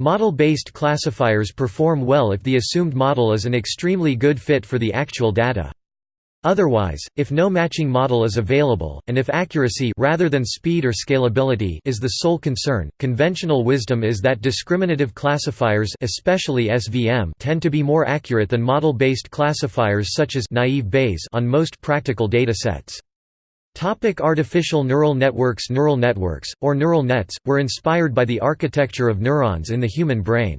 Model-based classifiers perform well if the assumed model is an extremely good fit for the actual data. Otherwise, if no matching model is available, and if accuracy rather than speed or scalability is the sole concern, conventional wisdom is that discriminative classifiers especially SVM tend to be more accurate than model-based classifiers such as naive Bayes on most practical datasets. Topic artificial neural networks Neural networks, or neural nets, were inspired by the architecture of neurons in the human brain.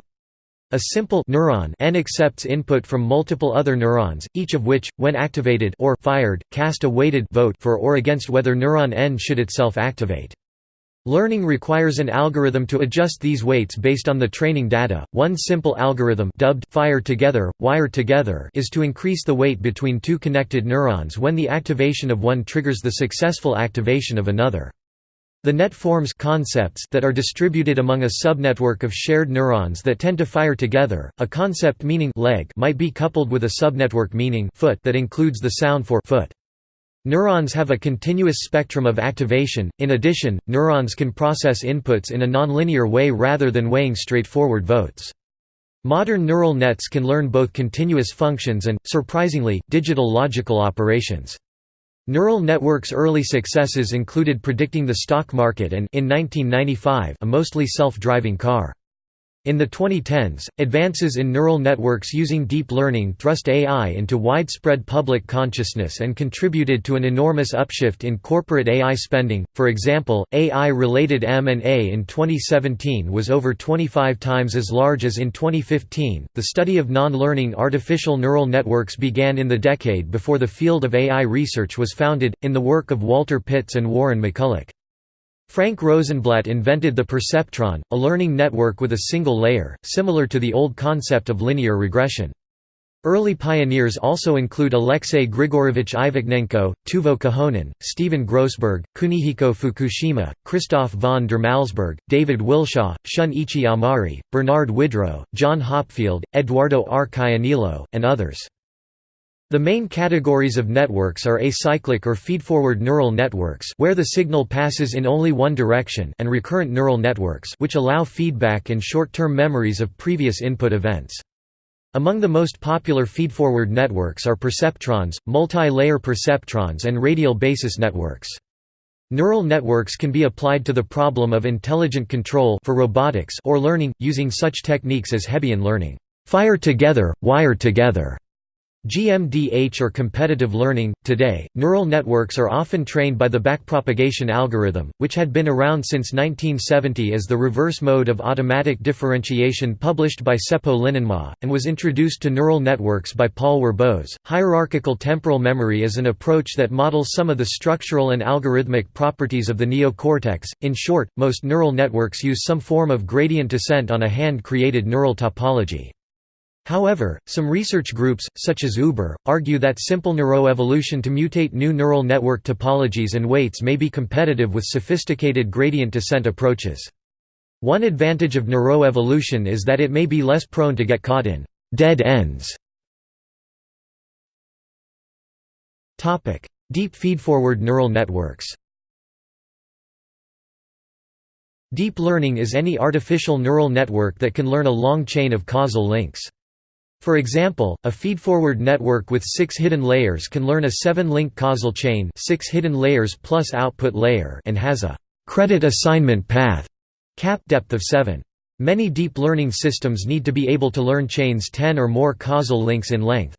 A simple neuron n accepts input from multiple other neurons, each of which, when activated or fired, cast a weighted vote for or against whether neuron n should itself activate. Learning requires an algorithm to adjust these weights based on the training data. One simple algorithm dubbed fire together, wire together is to increase the weight between two connected neurons when the activation of one triggers the successful activation of another. The net forms concepts that are distributed among a subnetwork of shared neurons that tend to fire together. A concept meaning leg might be coupled with a subnetwork meaning foot that includes the sound for foot. Neurons have a continuous spectrum of activation, in addition, neurons can process inputs in a nonlinear way rather than weighing straightforward votes. Modern neural nets can learn both continuous functions and, surprisingly, digital logical operations. Neural networks' early successes included predicting the stock market and in 1995, a mostly self-driving car. In the 2010s, advances in neural networks using deep learning thrust AI into widespread public consciousness and contributed to an enormous upshift in corporate AI spending. For example, AI-related M&A in 2017 was over 25 times as large as in 2015. The study of non-learning artificial neural networks began in the decade before the field of AI research was founded in the work of Walter Pitts and Warren McCulloch. Frank Rosenblatt invented the perceptron, a learning network with a single layer, similar to the old concept of linear regression. Early pioneers also include Alexei Grigorovich Ivakhnenko, Teuvo Kohonen, Stephen Grossberg, Kunihiko Fukushima, Christoph von der Malsburg, David Willshaw, Shun-ichi Amari, Bernard Widrow, John Hopfield, Eduardo R. Caianiello, and others. The main categories of networks are acyclic or feedforward neural networks where the signal passes in only one direction and recurrent neural networks which allow feedback and short-term memories of previous input events. Among the most popular feedforward networks are perceptrons, multi-layer perceptrons and radial basis networks. Neural networks can be applied to the problem of intelligent control for robotics or learning, using such techniques as Hebbian learning, fire together, wire together, GMDH or competitive learning. Today, neural networks are often trained by the backpropagation algorithm, which had been around since 1970 as the reverse mode of automatic differentiation published by Seppo Linnainmaa, and was introduced to neural networks by Paul Werbos. Hierarchical temporal memory is an approach that models some of the structural and algorithmic properties of the neocortex. In short, most neural networks use some form of gradient descent on a hand created neural topology. However, some research groups, such as Uber, argue that simple neuroevolution to mutate new neural network topologies and weights may be competitive with sophisticated gradient descent approaches. One advantage of neuroevolution is that it may be less prone to get caught in «dead ends». Deep feedforward neural networks Deep learning is any artificial neural network that can learn a long chain of causal links. For example, a feedforward network with six hidden layers can learn a seven-link causal chain six hidden layers plus output layer and has a «credit assignment path» cap depth of 7. Many deep learning systems need to be able to learn chains 10 or more causal links in length.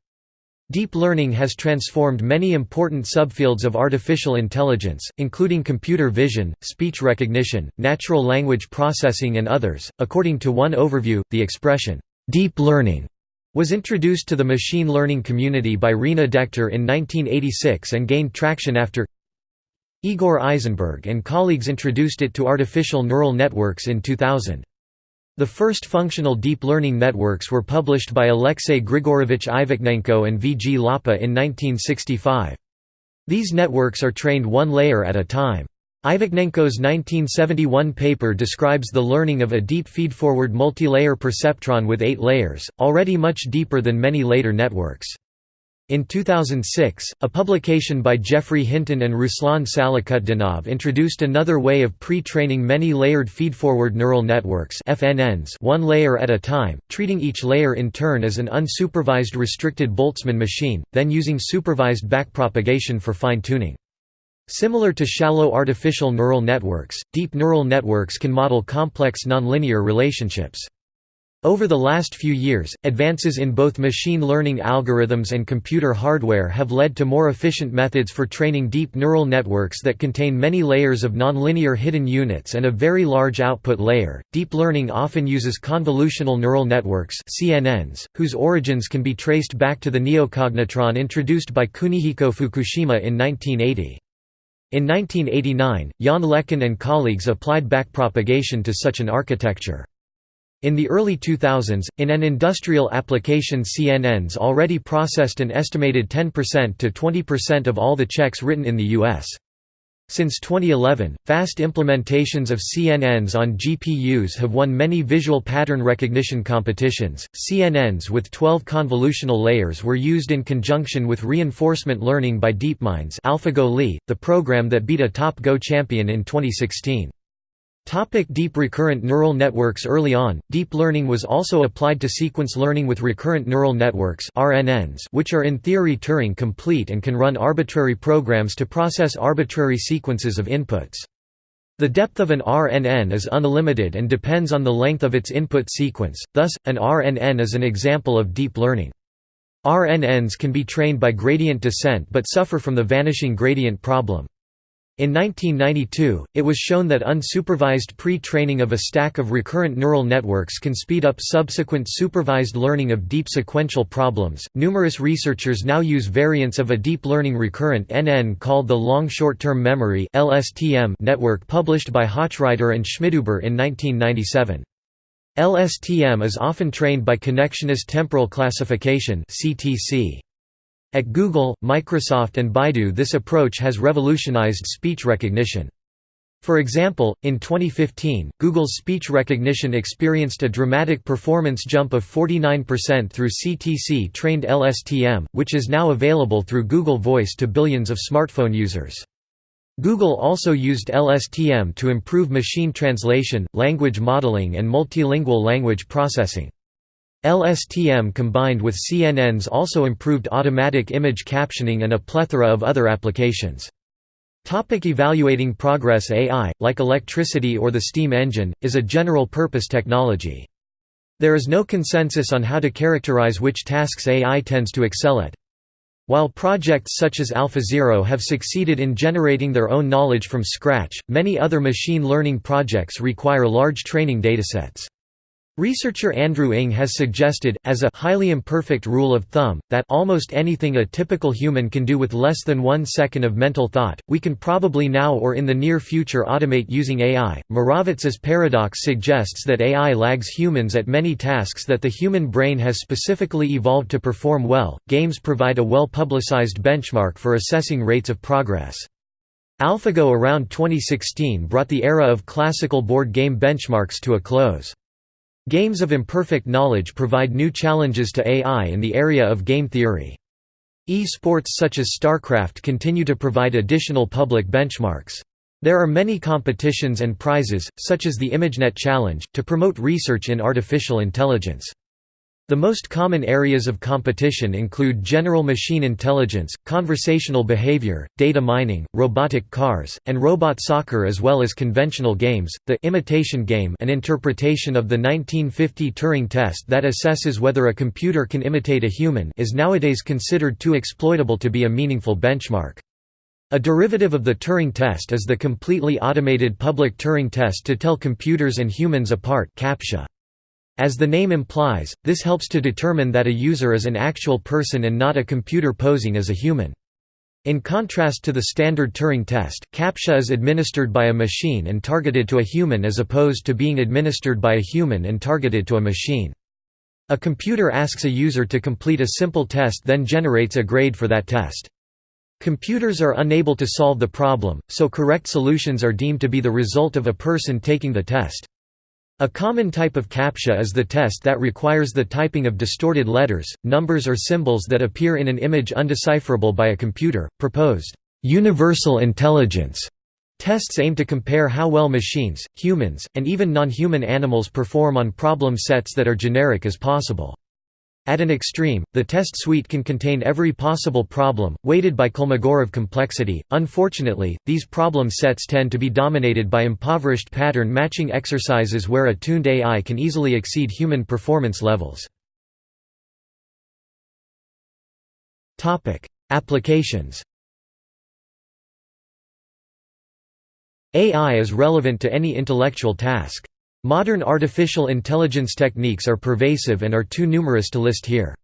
Deep learning has transformed many important subfields of artificial intelligence, including computer vision, speech recognition, natural language processing and others. According to one overview, the expression, deep learning was introduced to the machine learning community by Rina Dechter in 1986 and gained traction after Igor Aizenberg and colleagues introduced it to artificial neural networks in 2000. The first functional deep learning networks were published by Alexei Grigorovich Ivakhnenko and V. G. Lapa in 1965. These networks are trained one layer at a time. Ivakhnenko's 1971 paper describes the learning of a deep feedforward multilayer perceptron with eight layers, already much deeper than many later networks. In 2006, a publication by Geoffrey Hinton and Ruslan Salakhutdinov introduced another way of pre-training many layered feedforward neural networks FNNs one layer at a time, treating each layer in turn as an unsupervised restricted Boltzmann machine, then using supervised backpropagation for fine-tuning. Similar to shallow artificial neural networks, deep neural networks can model complex nonlinear relationships. Over the last few years, advances in both machine learning algorithms and computer hardware have led to more efficient methods for training deep neural networks that contain many layers of nonlinear hidden units and a very large output layer. Deep learning often uses convolutional neural networks (CNNs), whose origins can be traced back to the neocognitron introduced by Kunihiko Fukushima in 1980. In 1989, Yann LeCun and colleagues applied backpropagation to such an architecture. In the early 2000s, in an industrial application CNNs already processed an estimated 10% to 20% of all the checks written in the U.S. Since 2011, fast implementations of CNNs on GPUs have won many visual pattern recognition competitions. CNNs with 12 convolutional layers were used in conjunction with reinforcement learning by DeepMind's AlphaGo Lee, the program that beat a top Go champion in 2016. Topic deep recurrent neural networks Early on, deep learning was also applied to sequence learning with recurrent neural networks RNNs which are in theory Turing complete and can run arbitrary programs to process arbitrary sequences of inputs. The depth of an RNN is unlimited and depends on the length of its input sequence, thus, an RNN is an example of deep learning. RNNs can be trained by gradient descent but suffer from the vanishing gradient problem. In 1992, it was shown that unsupervised pre-training of a stack of recurrent neural networks can speed up subsequent supervised learning of deep sequential problems. Numerous researchers now use variants of a deep learning recurrent NN called the long short-term memory (LSTM) network published by Hochreiter and Schmidhuber in 1997. LSTM is often trained by connectionist temporal classification (CTC). At Google, Microsoft and Baidu this approach has revolutionized speech recognition. For example, in 2015, Google's speech recognition experienced a dramatic performance jump of 49% through CTC-trained LSTM, which is now available through Google Voice to billions of smartphone users. Google also used LSTM to improve machine translation, language modeling and multilingual language processing. LSTM combined with CNNs also improved automatic image captioning and a plethora of other applications. Topic evaluating progress AI, like electricity or the steam engine, is a general-purpose technology. There is no consensus on how to characterize which tasks AI tends to excel at. While projects such as AlphaZero have succeeded in generating their own knowledge from scratch, many other machine learning projects require large training datasets. Researcher Andrew Ng has suggested, as a highly imperfect rule of thumb, that almost anything a typical human can do with less than one second of mental thought, we can probably now or in the near future automate using AI. Moravec's paradox suggests that AI lags humans at many tasks that the human brain has specifically evolved to perform well. Games provide a well publicized benchmark for assessing rates of progress. AlphaGo around 2016 brought the era of classical board game benchmarks to a close. Games of imperfect knowledge provide new challenges to AI in the area of game theory. E-sports such as StarCraft continue to provide additional public benchmarks. There are many competitions and prizes, such as the ImageNet Challenge, to promote research in artificial intelligence. The most common areas of competition include general machine intelligence, conversational behavior, data mining, robotic cars, and robot soccer as well as conventional games. The imitation game, an interpretation of the 1950 Turing test that assesses whether a computer can imitate a human, is nowadays considered too exploitable to be a meaningful benchmark. A derivative of the Turing test is the completely automated public Turing test to tell computers and humans apart CAPTCHA. As the name implies, this helps to determine that a user is an actual person and not a computer posing as a human. In contrast to the standard Turing test, CAPTCHA is administered by a machine and targeted to a human as opposed to being administered by a human and targeted to a machine. A computer asks a user to complete a simple test then generates a grade for that test. Computers are unable to solve the problem, so correct solutions are deemed to be the result of a person taking the test. A common type of CAPTCHA is the test that requires the typing of distorted letters, numbers or symbols that appear in an image undecipherable by a computer. Proposed universal intelligence tests aim to compare how well machines, humans, and even non-human animals perform on problem sets that are generic as possible. At an extreme, the test suite can contain every possible problem, weighted by Kolmogorov complexity. Unfortunately, these problem sets tend to be dominated by impoverished pattern matching exercises where a tuned AI can easily exceed human performance levels. Topic: Applications. AI is relevant to any intellectual task. Modern artificial intelligence techniques are pervasive and are too numerous to list here.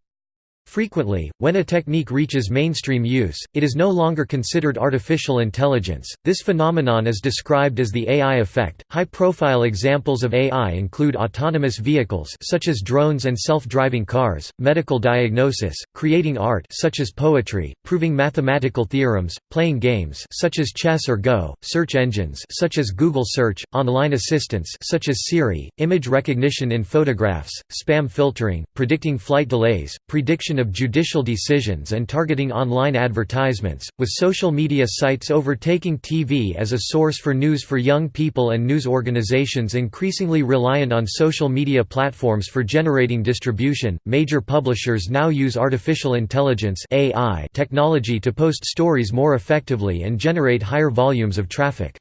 Frequently, when a technique reaches mainstream use, it is no longer considered artificial intelligence. This phenomenon is described as the AI effect. High-profile examples of AI include autonomous vehicles such as drones and self-driving cars, medical diagnosis, creating art such as poetry, proving mathematical theorems, playing games such as chess or Go, search engines such as Google Search, online assistants such as Siri, image recognition in photographs, spam filtering, predicting flight delays, prediction of judicial decisions and targeting online advertisements, with social media sites overtaking TV as a source for news for young people and news organizations increasingly reliant on social media platforms for generating distribution. Major publishers now use artificial intelligence (AI) technology to post stories more effectively and generate higher volumes of traffic.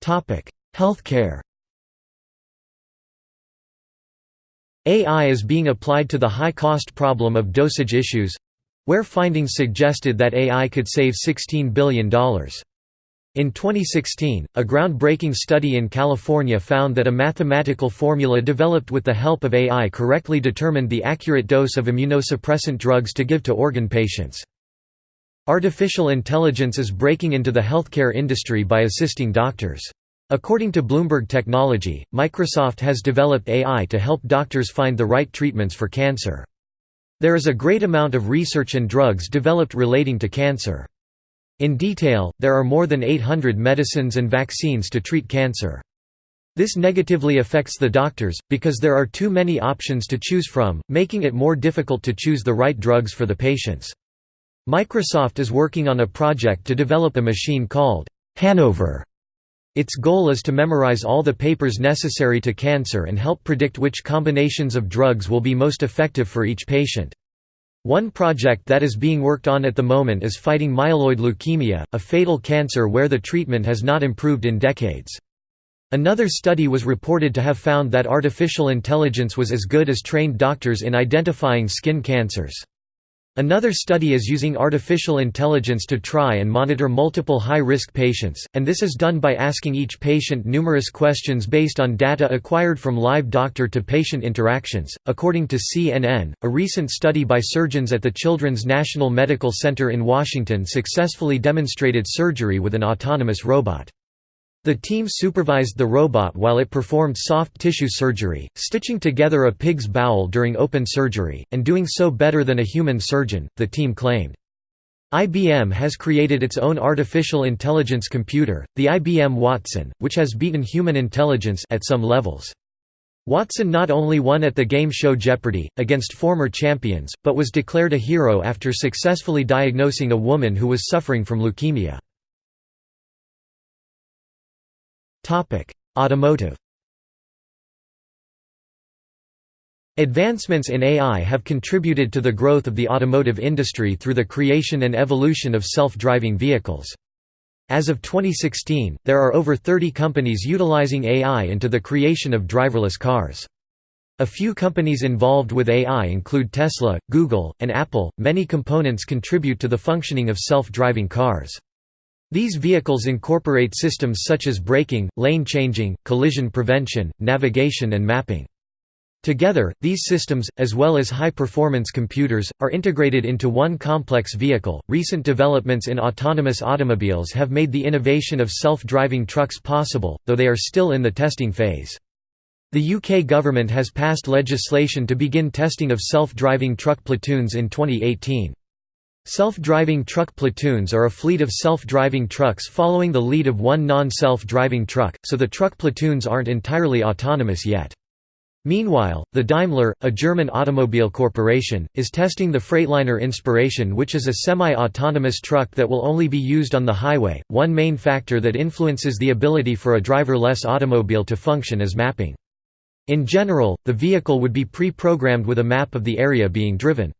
Topic: Healthcare AI is being applied to the high-cost problem of dosage issues—where findings suggested that AI could save $16 billion. In 2016, a groundbreaking study in California found that a mathematical formula developed with the help of AI correctly determined the accurate dose of immunosuppressant drugs to give to organ patients. Artificial intelligence is breaking into the healthcare industry by assisting doctors. According to Bloomberg Technology, Microsoft has developed AI to help doctors find the right treatments for cancer. There is a great amount of research and drugs developed relating to cancer. In detail, there are more than 800 medicines and vaccines to treat cancer. This negatively affects the doctors, because there are too many options to choose from, making it more difficult to choose the right drugs for the patients. Microsoft is working on a project to develop a machine called Hanover its goal is to memorize all the papers necessary to cancer and help predict which combinations of drugs will be most effective for each patient. One project that is being worked on at the moment is fighting myeloid leukemia, a fatal cancer where the treatment has not improved in decades. Another study was reported to have found that artificial intelligence was as good as trained doctors in identifying skin cancers. Another study is using artificial intelligence to try and monitor multiple high-risk patients, and this is done by asking each patient numerous questions based on data acquired from live doctor-to-patient interactions. According to CNN, a recent study by surgeons at the Children's National Medical Center in Washington successfully demonstrated surgery with an autonomous robot. The team supervised the robot while it performed soft tissue surgery, stitching together a pig's bowel during open surgery, and doing so better than a human surgeon, the team claimed. IBM has created its own artificial intelligence computer, the IBM Watson, which has beaten human intelligence at some levels. Watson not only won at the game show Jeopardy! against former champions, but was declared a hero after successfully diagnosing a woman who was suffering from leukemia. Automotive Advancements in AI have contributed to the growth of the automotive industry through the creation and evolution of self-driving vehicles. As of 2016, there are over 30 companies utilizing AI into the creation of driverless cars. A few companies involved with AI include Tesla, Google, and Apple. Many components contribute to the functioning of self-driving cars. These vehicles incorporate systems such as braking, lane changing, collision prevention, navigation and mapping. Together, these systems, as well as high performance computers, are integrated into one complex vehicle. Recent developments in autonomous automobiles have made the innovation of self driving trucks possible, though they are still in the testing phase. The UK government has passed legislation to begin testing of self driving truck platoons in 2018. Self-driving truck platoons are a fleet of self-driving trucks following the lead of one non-self-driving truck, so the truck platoons aren't entirely autonomous yet. Meanwhile, the Daimler, a German automobile corporation, is testing the Freightliner Inspiration which is a semi-autonomous truck that will only be used on the highway. One main factor that influences the ability for a driverless automobile to function is mapping. In general, the vehicle would be pre-programmed with a map of the area being driven.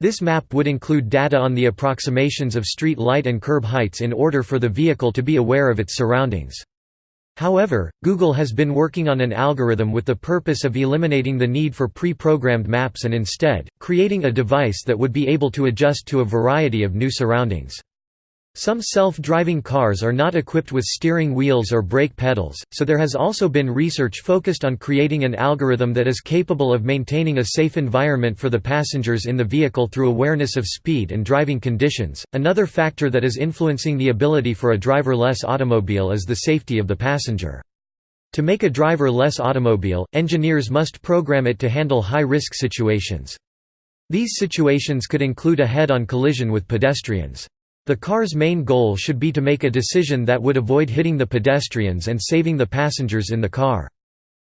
This map would include data on the approximations of street light and curb heights in order for the vehicle to be aware of its surroundings. However, Google has been working on an algorithm with the purpose of eliminating the need for pre-programmed maps and instead, creating a device that would be able to adjust to a variety of new surroundings. Some self-driving cars are not equipped with steering wheels or brake pedals, so there has also been research focused on creating an algorithm that is capable of maintaining a safe environment for the passengers in the vehicle through awareness of speed and driving conditions. Another factor that is influencing the ability for a driverless automobile is the safety of the passenger. To make a driverless automobile, engineers must program it to handle high-risk situations. These situations could include a head-on collision with pedestrians. The car's main goal should be to make a decision that would avoid hitting the pedestrians and saving the passengers in the car.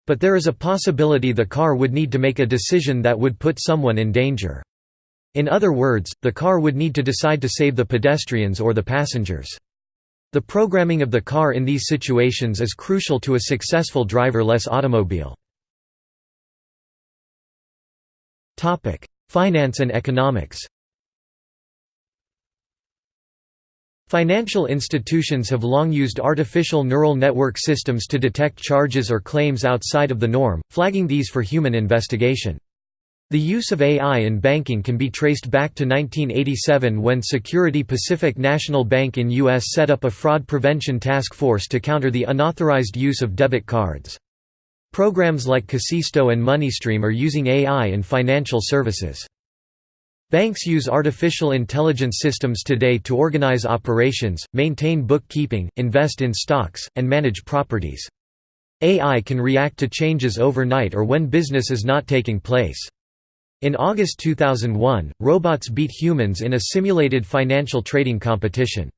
But there is a possibility the car would need to make a decision that would put someone in danger. In other words, the car would need to decide to save the pedestrians or the passengers. The programming of the car in these situations is crucial to a successful driverless automobile. Finance and economics Financial institutions have long used artificial neural network systems to detect charges or claims outside of the norm, flagging these for human investigation. The use of AI in banking can be traced back to 1987 when Security Pacific National Bank in U.S. set up a fraud prevention task force to counter the unauthorized use of debit cards. Programs like Kasisto and MoneyStream are using AI in financial services. Banks use artificial intelligence systems today to organize operations, maintain bookkeeping, invest in stocks, and manage properties. AI can react to changes overnight or when business is not taking place. In August 2001, robots beat humans in a simulated financial trading competition.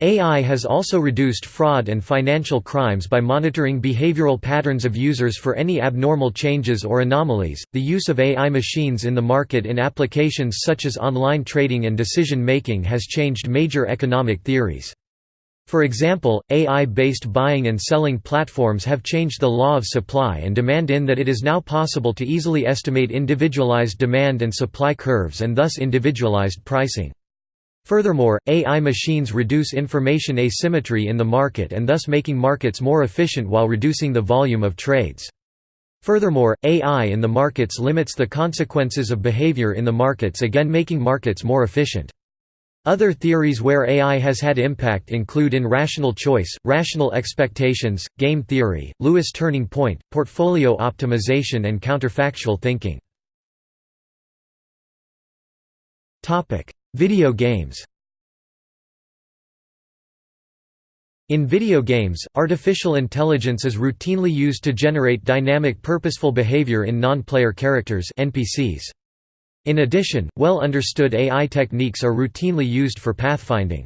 AI has also reduced fraud and financial crimes by monitoring behavioral patterns of users for any abnormal changes or anomalies. The use of AI machines in the market in applications such as online trading and decision making has changed major economic theories. For example, AI-based buying and selling platforms have changed the law of supply and demand in that it is now possible to easily estimate individualized demand and supply curves and thus individualized pricing. Furthermore, AI machines reduce information asymmetry in the market and thus making markets more efficient while reducing the volume of trades. Furthermore, AI in the markets limits the consequences of behavior in the markets again making markets more efficient. Other theories where AI has had impact include in rational choice, rational expectations, game theory, Lewis turning point, portfolio optimization and counterfactual thinking. Video games In video games, artificial intelligence is routinely used to generate dynamic purposeful behavior in non-player characters NPCs. In addition, well-understood AI techniques are routinely used for pathfinding.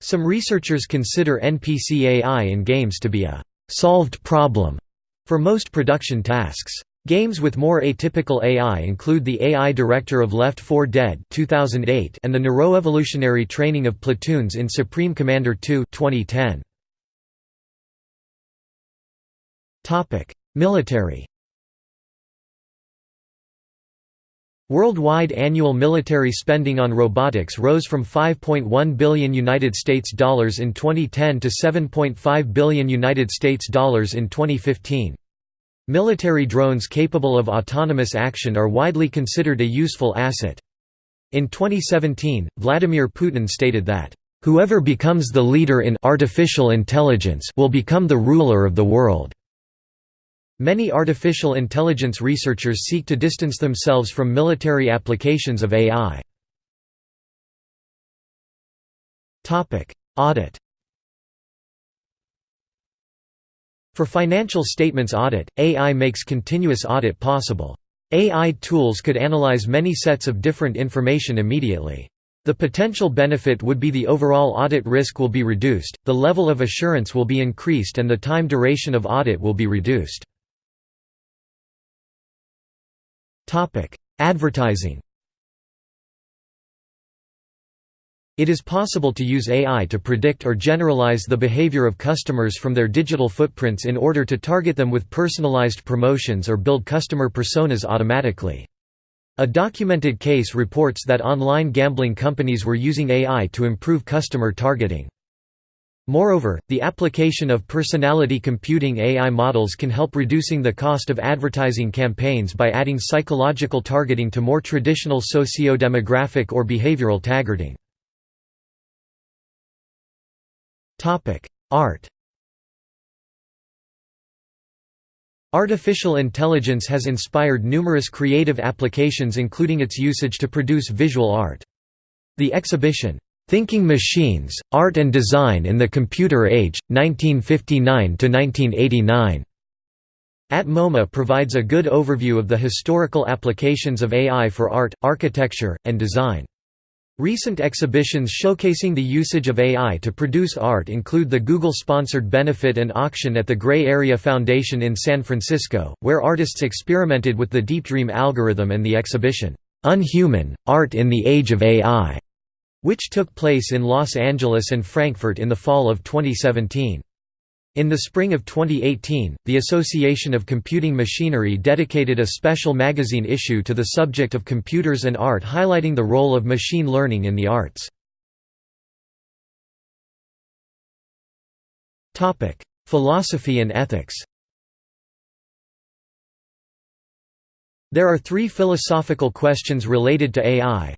Some researchers consider NPC AI in games to be a «solved problem» for most production tasks. Games with more atypical AI include the AI director of Left 4 Dead 2008 and the neuroevolutionary training of platoons in Supreme Commander 2 2010. Military Worldwide annual military spending on robotics rose from 5.1 billion United States dollars in 2010 to 7.5 billion United States dollars in 2015. Military drones capable of autonomous action are widely considered a useful asset. In 2017, Vladimir Putin stated that, "...whoever becomes the leader in artificial intelligence will become the ruler of the world." Many artificial intelligence researchers seek to distance themselves from military applications of AI. Audit For financial statements audit, AI makes continuous audit possible. AI tools could analyze many sets of different information immediately. The potential benefit would be the overall audit risk will be reduced, the level of assurance will be increased and the time duration of audit will be reduced. Advertising It is possible to use AI to predict or generalize the behavior of customers from their digital footprints in order to target them with personalized promotions or build customer personas automatically. A documented case reports that online gambling companies were using AI to improve customer targeting. Moreover, the application of personality computing AI models can help reducing the cost of advertising campaigns by adding psychological targeting to more traditional socio-demographic or behavioral targeting. Art Artificial intelligence has inspired numerous creative applications including its usage to produce visual art. The exhibition, Thinking Machines, Art and Design in the Computer Age, 1959–1989. At MoMA provides a good overview of the historical applications of AI for art, architecture, and design. Recent exhibitions showcasing the usage of AI to produce art include the Google-sponsored benefit and auction at the Gray Area Foundation in San Francisco, where artists experimented with the Deep Dream algorithm and the exhibition, "'Unhuman, Art in the Age of AI' which took place in Los Angeles and Frankfurt in the fall of 2017. In the spring of 2018, the Association of Computing Machinery dedicated a special magazine issue to the subject of computers and art highlighting the role of machine learning in the arts. Philosophy and ethics There are three philosophical questions related to AI.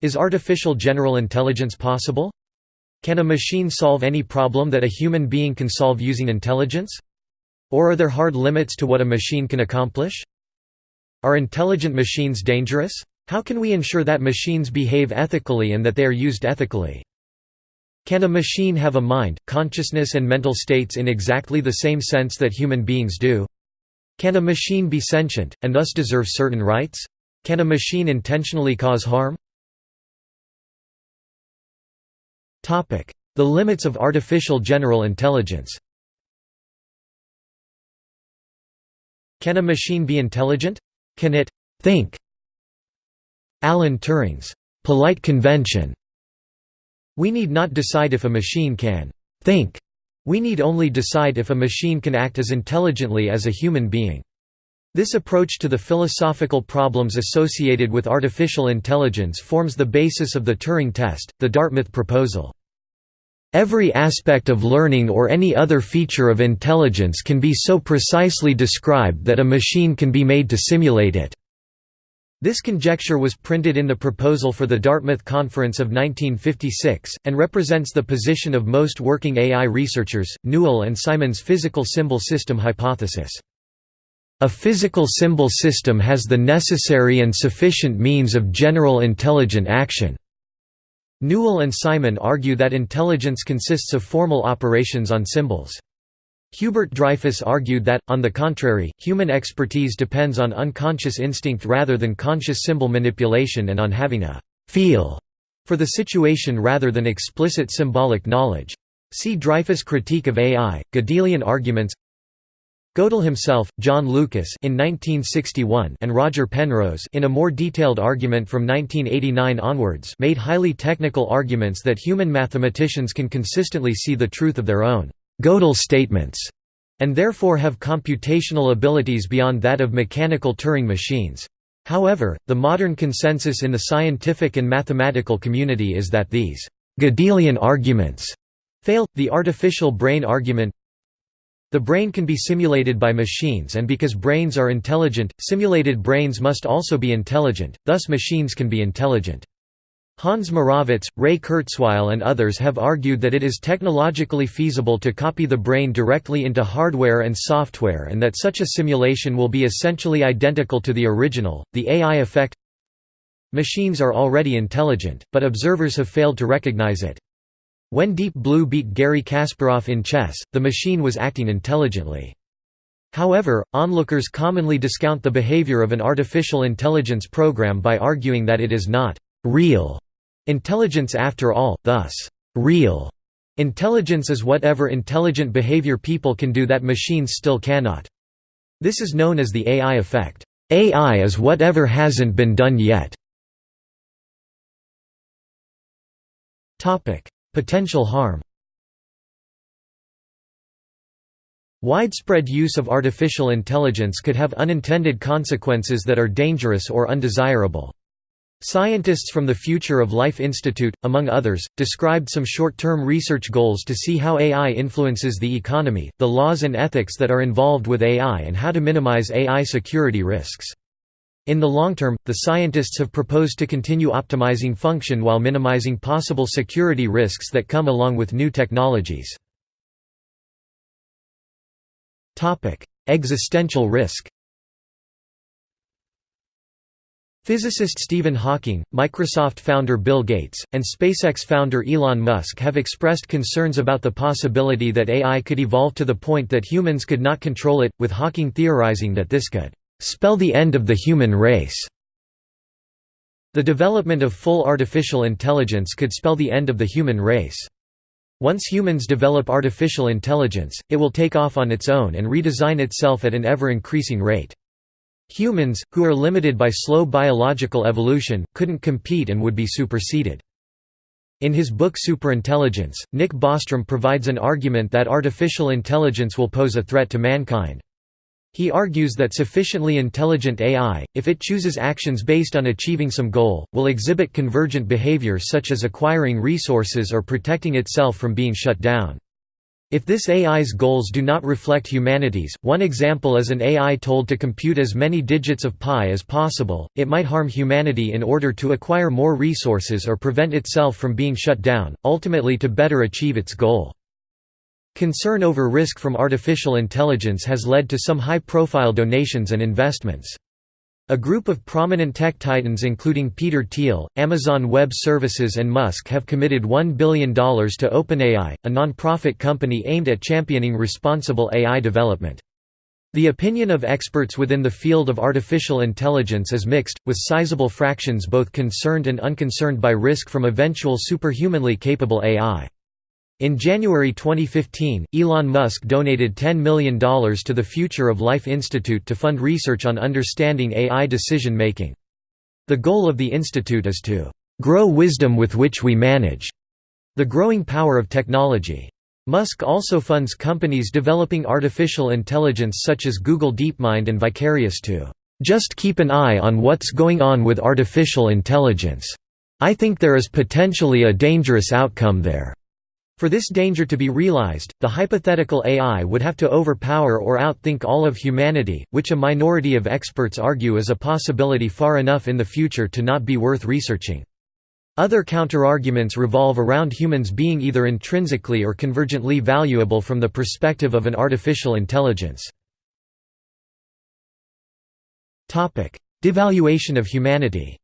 Is artificial general intelligence possible? Can a machine solve any problem that a human being can solve using intelligence? Or are there hard limits to what a machine can accomplish? Are intelligent machines dangerous? How can we ensure that machines behave ethically and that they are used ethically? Can a machine have a mind, consciousness and mental states in exactly the same sense that human beings do? Can a machine be sentient, and thus deserve certain rights? Can a machine intentionally cause harm? The limits of artificial general intelligence Can a machine be intelligent? Can it «think»? Alan Turing's «polite convention» We need not decide if a machine can think. We need only decide if a machine can act as intelligently as a human being. This approach to the philosophical problems associated with artificial intelligence forms the basis of the Turing test, the Dartmouth proposal. Every aspect of learning or any other feature of intelligence can be so precisely described that a machine can be made to simulate it. This conjecture was printed in the proposal for the Dartmouth Conference of 1956, and represents the position of most working AI researchers, Newell and Simon's physical symbol system hypothesis. A physical symbol system has the necessary and sufficient means of general intelligent action. Newell and Simon argue that intelligence consists of formal operations on symbols. Hubert Dreyfus argued that, on the contrary, human expertise depends on unconscious instinct rather than conscious symbol manipulation and on having a «feel» for the situation rather than explicit symbolic knowledge. See Dreyfus' critique of AI, Gödelian arguments Gödel himself, John Lucas in 1961 and Roger Penrose in a more detailed argument from 1989 onwards made highly technical arguments that human mathematicians can consistently see the truth of their own Gödel statements, and therefore have computational abilities beyond that of mechanical Turing machines. However, the modern consensus in the scientific and mathematical community is that these Gödelian arguments fail. The artificial brain argument the brain can be simulated by machines and because brains are intelligent, simulated brains must also be intelligent, thus machines can be intelligent. Hans Moravec, Ray Kurzweil and others have argued that it is technologically feasible to copy the brain directly into hardware and software and that such a simulation will be essentially identical to the original. The AI effect Machines are already intelligent, but observers have failed to recognize it. When Deep Blue beat Garry Kasparov in chess, the machine was acting intelligently. However, onlookers commonly discount the behavior of an artificial intelligence program by arguing that it is not real Intelligence after all, thus, real intelligence is whatever intelligent behavior people can do that machines still cannot. This is known as the AI effect. AI is whatever hasn't been done yet. Potential harm Widespread use of artificial intelligence could have unintended consequences that are dangerous or undesirable. Scientists from the Future of Life Institute, among others, described some short-term research goals to see how AI influences the economy, the laws and ethics that are involved with AI and how to minimize AI security risks. In the long term, the scientists have proposed to continue optimizing function while minimizing possible security risks that come along with new technologies. Existential risk Physicist Stephen Hawking, Microsoft founder Bill Gates, and SpaceX founder Elon Musk have expressed concerns about the possibility that AI could evolve to the point that humans could not control it, with Hawking theorizing that this could spell the end of the human race. The development of full artificial intelligence could spell the end of the human race. Once humans develop artificial intelligence, it will take off on its own and redesign itself at an ever-increasing rate. Humans, who are limited by slow biological evolution, couldn't compete and would be superseded. In his book Superintelligence, Nick Bostrom provides an argument that artificial intelligence will pose a threat to mankind. He argues that sufficiently intelligent AI, if it chooses actions based on achieving some goal, will exhibit convergent behavior such as acquiring resources or protecting itself from being shut down. If this AI's goals do not reflect humanity's, one example is an AI told to compute as many digits of pi as possible, it might harm humanity in order to acquire more resources or prevent itself from being shut down, ultimately to better achieve its goal. Concern over risk from artificial intelligence has led to some high-profile donations and investments. A group of prominent tech titans including Peter Thiel, Amazon Web Services and Musk have committed $1 billion to OpenAI, a non-profit company aimed at championing responsible AI development. The opinion of experts within the field of artificial intelligence is mixed, with sizable fractions both concerned and unconcerned by risk from eventual superhumanly capable AI. In January 2015, Elon Musk donated $10 million to the Future of Life Institute to fund research on understanding AI decision-making. The goal of the institute is to "...grow wisdom with which we manage." the growing power of technology. Musk also funds companies developing artificial intelligence such as Google DeepMind and Vicarious to "...just keep an eye on what's going on with artificial intelligence. I think there is potentially a dangerous outcome there." For this danger to be realized, the hypothetical AI would have to overpower or outthink all of humanity, which a minority of experts argue is a possibility far enough in the future to not be worth researching. Other counterarguments revolve around humans being either intrinsically or convergently valuable from the perspective of an artificial intelligence. Devaluation of humanity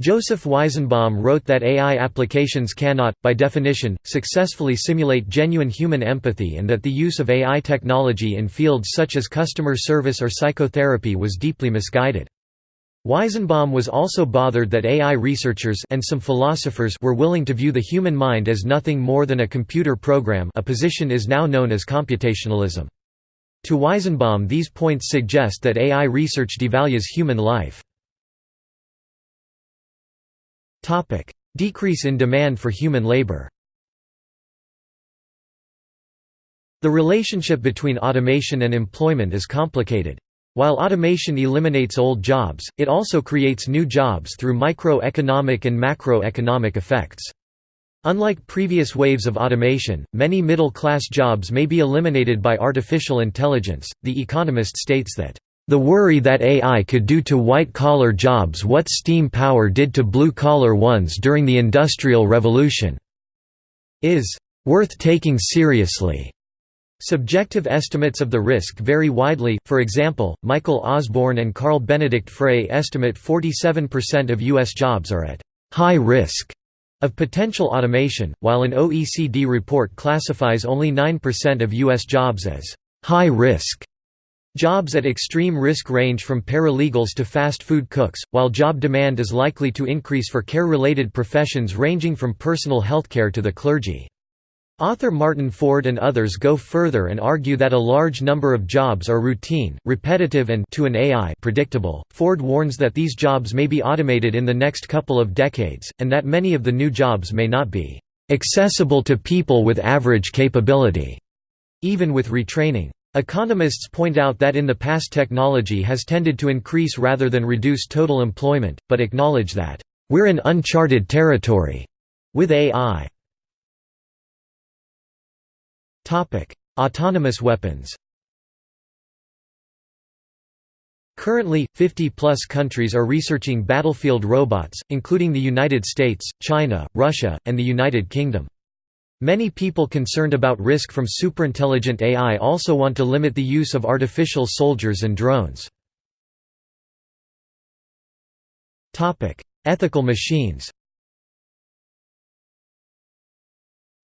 Joseph Weizenbaum wrote that AI applications cannot, by definition, successfully simulate genuine human empathy and that the use of AI technology in fields such as customer service or psychotherapy was deeply misguided. Weizenbaum was also bothered that AI researchers and some philosophers were willing to view the human mind as nothing more than a computer program a position is now known as computationalism. To Weizenbaum these points suggest that AI research devalues human life. Decrease in demand for human labor The relationship between automation and employment is complicated. While automation eliminates old jobs, it also creates new jobs through microeconomic and macroeconomic effects. Unlike previous waves of automation, many middle-class jobs may be eliminated by artificial intelligence. The Economist states that the worry that AI could do to white-collar jobs what steam power did to blue-collar ones during the Industrial Revolution is worth taking seriously. Subjective estimates of the risk vary widely, for example, Michael Osborne and Carl Benedict Frey estimate 47% of U.S. jobs are at «high risk» of potential automation, while an OECD report classifies only 9% of U.S. jobs as «high risk». Jobs at extreme risk range from paralegals to fast food cooks, while job demand is likely to increase for care-related professions ranging from personal healthcare to the clergy. Author Martin Ford and others go further and argue that a large number of jobs are routine, repetitive and to an AI predictable. Ford warns that these jobs may be automated in the next couple of decades, and that many of the new jobs may not be accessible to people with average capability, even with retraining. Economists point out that in the past technology has tended to increase rather than reduce total employment, but acknowledge that, "...we're in uncharted territory." with AI. Autonomous weapons Currently, 50-plus countries are researching battlefield robots, including the United States, China, Russia, and the United Kingdom. Many people concerned about risk from superintelligent AI also want to limit the use of artificial soldiers and drones. Ethical machines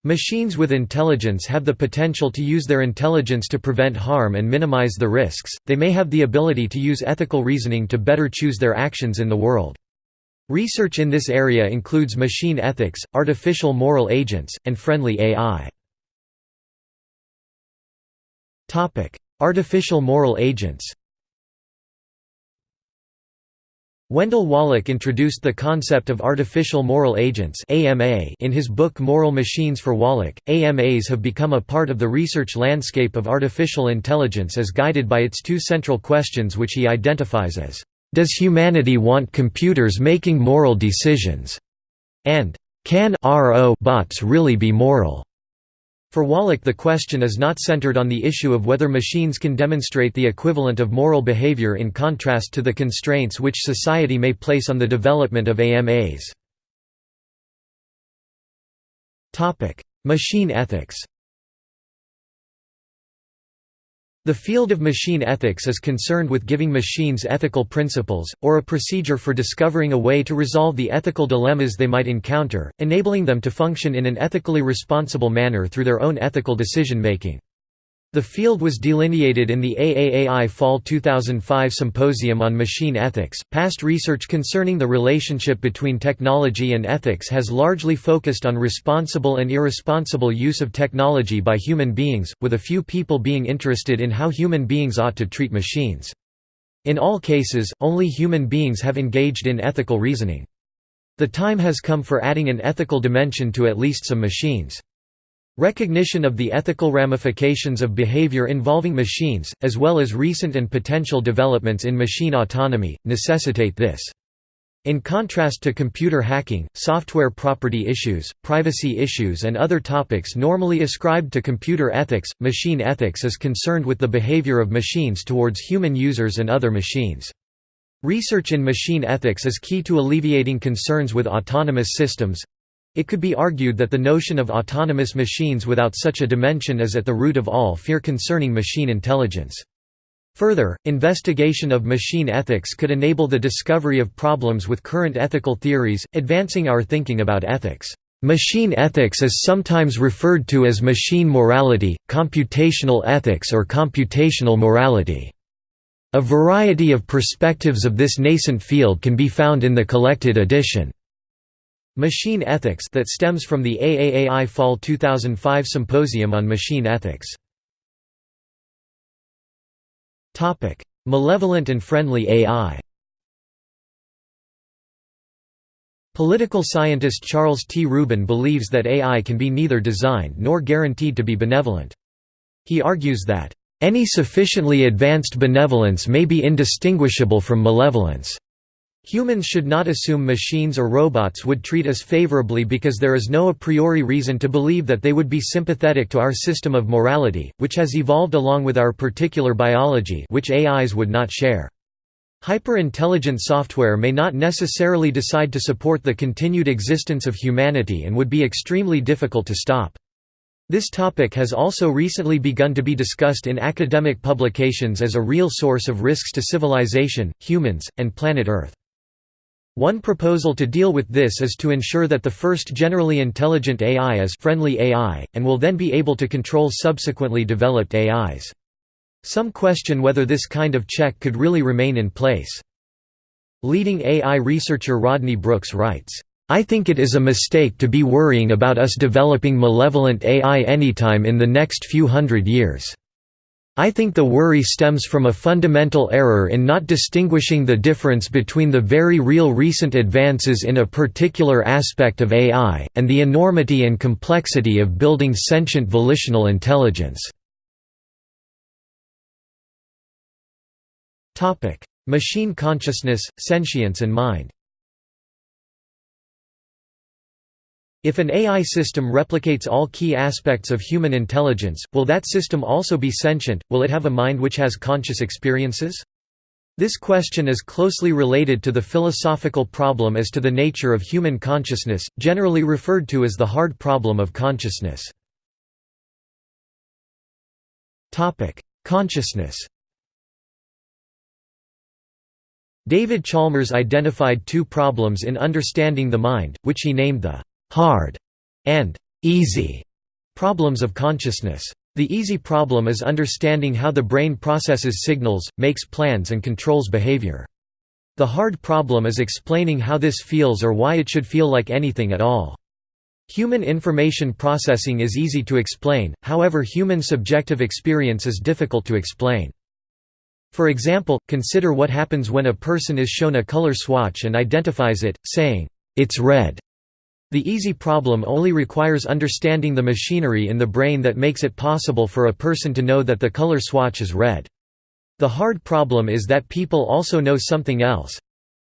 Machines with intelligence have the potential to use their intelligence to prevent harm and minimize the risks, they may have the ability to use ethical reasoning to better choose their actions in the world. Research in this area includes machine ethics, artificial moral agents, and friendly AI. Artificial moral agents Wendell Wallach introduced the concept of artificial moral agents in his book Moral Machines for Wallach. AMAs have become a part of the research landscape of artificial intelligence as guided by its two central questions which he identifies as does humanity want computers making moral decisions? and Can RO bots really be moral? For Wallach the question is not centered on the issue of whether machines can demonstrate the equivalent of moral behavior in contrast to the constraints which society may place on the development of AMAs. Machine ethics The field of machine ethics is concerned with giving machines ethical principles, or a procedure for discovering a way to resolve the ethical dilemmas they might encounter, enabling them to function in an ethically responsible manner through their own ethical decision-making. The field was delineated in the AAAI Fall 2005 Symposium on Machine Ethics. Past research concerning the relationship between technology and ethics has largely focused on responsible and irresponsible use of technology by human beings, with a few people being interested in how human beings ought to treat machines. In all cases, only human beings have engaged in ethical reasoning. The time has come for adding an ethical dimension to at least some machines. Recognition of the ethical ramifications of behavior involving machines, as well as recent and potential developments in machine autonomy, necessitate this. In contrast to computer hacking, software property issues, privacy issues and other topics normally ascribed to computer ethics, machine ethics is concerned with the behavior of machines towards human users and other machines. Research in machine ethics is key to alleviating concerns with autonomous systems, it could be argued that the notion of autonomous machines without such a dimension is at the root of all fear concerning machine intelligence. Further, investigation of machine ethics could enable the discovery of problems with current ethical theories, advancing our thinking about ethics. Machine ethics is sometimes referred to as machine morality, computational ethics or computational morality. A variety of perspectives of this nascent field can be found in the collected edition. Machine Ethics that stems from the AAAI Fall 2005 Symposium on Machine Ethics. Topic: Malevolent and friendly AI Political scientist Charles T. Rubin believes that AI can be neither designed nor guaranteed to be benevolent. He argues that, "...any sufficiently advanced benevolence may be indistinguishable from malevolence." Humans should not assume machines or robots would treat us favorably because there is no a priori reason to believe that they would be sympathetic to our system of morality, which has evolved along with our particular biology which AIs would not share. Hyper-intelligent software may not necessarily decide to support the continued existence of humanity and would be extremely difficult to stop. This topic has also recently begun to be discussed in academic publications as a real source of risks to civilization, humans, and planet Earth. One proposal to deal with this is to ensure that the first generally intelligent AI is friendly AI, and will then be able to control subsequently developed AIs. Some question whether this kind of check could really remain in place. Leading AI researcher Rodney Brooks writes, I think it is a mistake to be worrying about us developing malevolent AI anytime in the next few hundred years. I think the worry stems from a fundamental error in not distinguishing the difference between the very real recent advances in a particular aspect of AI, and the enormity and complexity of building sentient volitional intelligence. Machine consciousness, sentience and mind If an AI system replicates all key aspects of human intelligence, will that system also be sentient, will it have a mind which has conscious experiences? This question is closely related to the philosophical problem as to the nature of human consciousness, generally referred to as the hard problem of consciousness. Consciousness David Chalmers identified two problems in understanding the mind, which he named the hard and easy problems of consciousness. The easy problem is understanding how the brain processes signals, makes plans and controls behavior. The hard problem is explaining how this feels or why it should feel like anything at all. Human information processing is easy to explain, however human subjective experience is difficult to explain. For example, consider what happens when a person is shown a color swatch and identifies it, saying, "'It's red' The easy problem only requires understanding the machinery in the brain that makes it possible for a person to know that the color swatch is red. The hard problem is that people also know something else.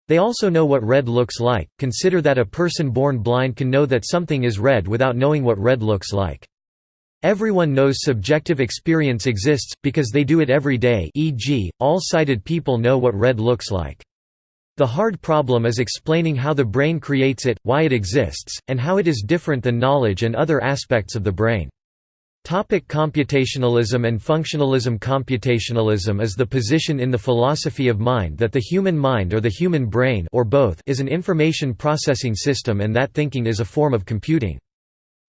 They also know what red looks like. Consider that a person born blind can know that something is red without knowing what red looks like. Everyone knows subjective experience exists, because they do it every day e.g., all sighted people know what red looks like. The hard problem is explaining how the brain creates it, why it exists, and how it is different than knowledge and other aspects of the brain. Topic computationalism and functionalism Computationalism is the position in the philosophy of mind that the human mind or the human brain or both is an information processing system and that thinking is a form of computing.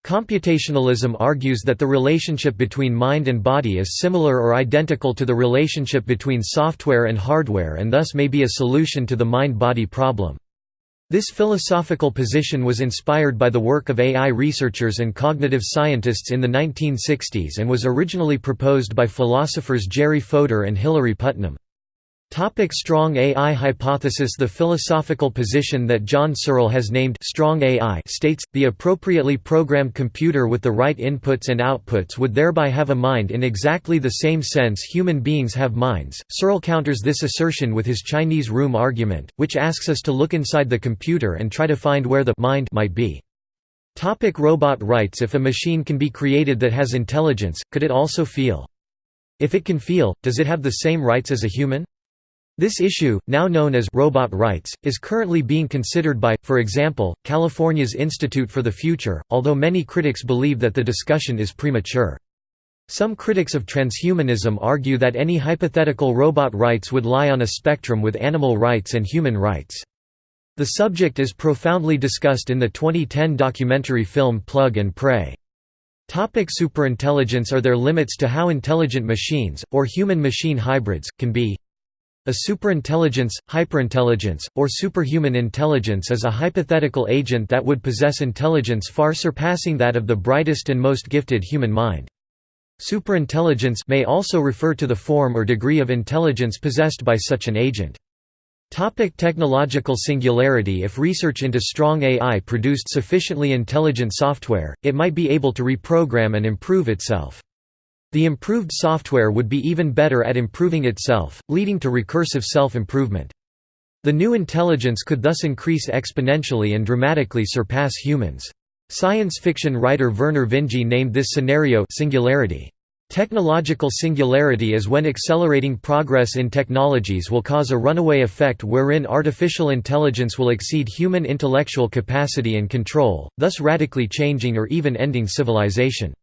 Computationalism argues that the relationship between mind and body is similar or identical to the relationship between software and hardware and thus may be a solution to the mind-body problem. This philosophical position was inspired by the work of AI researchers and cognitive scientists in the 1960s and was originally proposed by philosophers Jerry Fodor and Hilary Putnam. Topic strong AI hypothesis The philosophical position that John Searle has named strong AI states, the appropriately programmed computer with the right inputs and outputs would thereby have a mind in exactly the same sense human beings have minds. Searle counters this assertion with his Chinese room argument, which asks us to look inside the computer and try to find where the mind might be. Topic robot rights If a machine can be created that has intelligence, could it also feel? If it can feel, does it have the same rights as a human? This issue, now known as robot rights, is currently being considered by, for example, California's Institute for the Future, although many critics believe that the discussion is premature. Some critics of transhumanism argue that any hypothetical robot rights would lie on a spectrum with animal rights and human rights. The subject is profoundly discussed in the 2010 documentary film Plug and Pray. Topic superintelligence Are there limits to how intelligent machines, or human-machine hybrids, can be? A superintelligence, hyperintelligence, or superhuman intelligence is a hypothetical agent that would possess intelligence far surpassing that of the brightest and most gifted human mind. Superintelligence may also refer to the form or degree of intelligence possessed by such an agent. Topic technological singularity If research into strong AI produced sufficiently intelligent software, it might be able to reprogram and improve itself. The improved software would be even better at improving itself, leading to recursive self-improvement. The new intelligence could thus increase exponentially and dramatically surpass humans. Science fiction writer Vernor Vinge named this scenario singularity. Technological singularity is when accelerating progress in technologies will cause a runaway effect wherein artificial intelligence will exceed human intellectual capacity and control, thus radically changing or even ending civilization.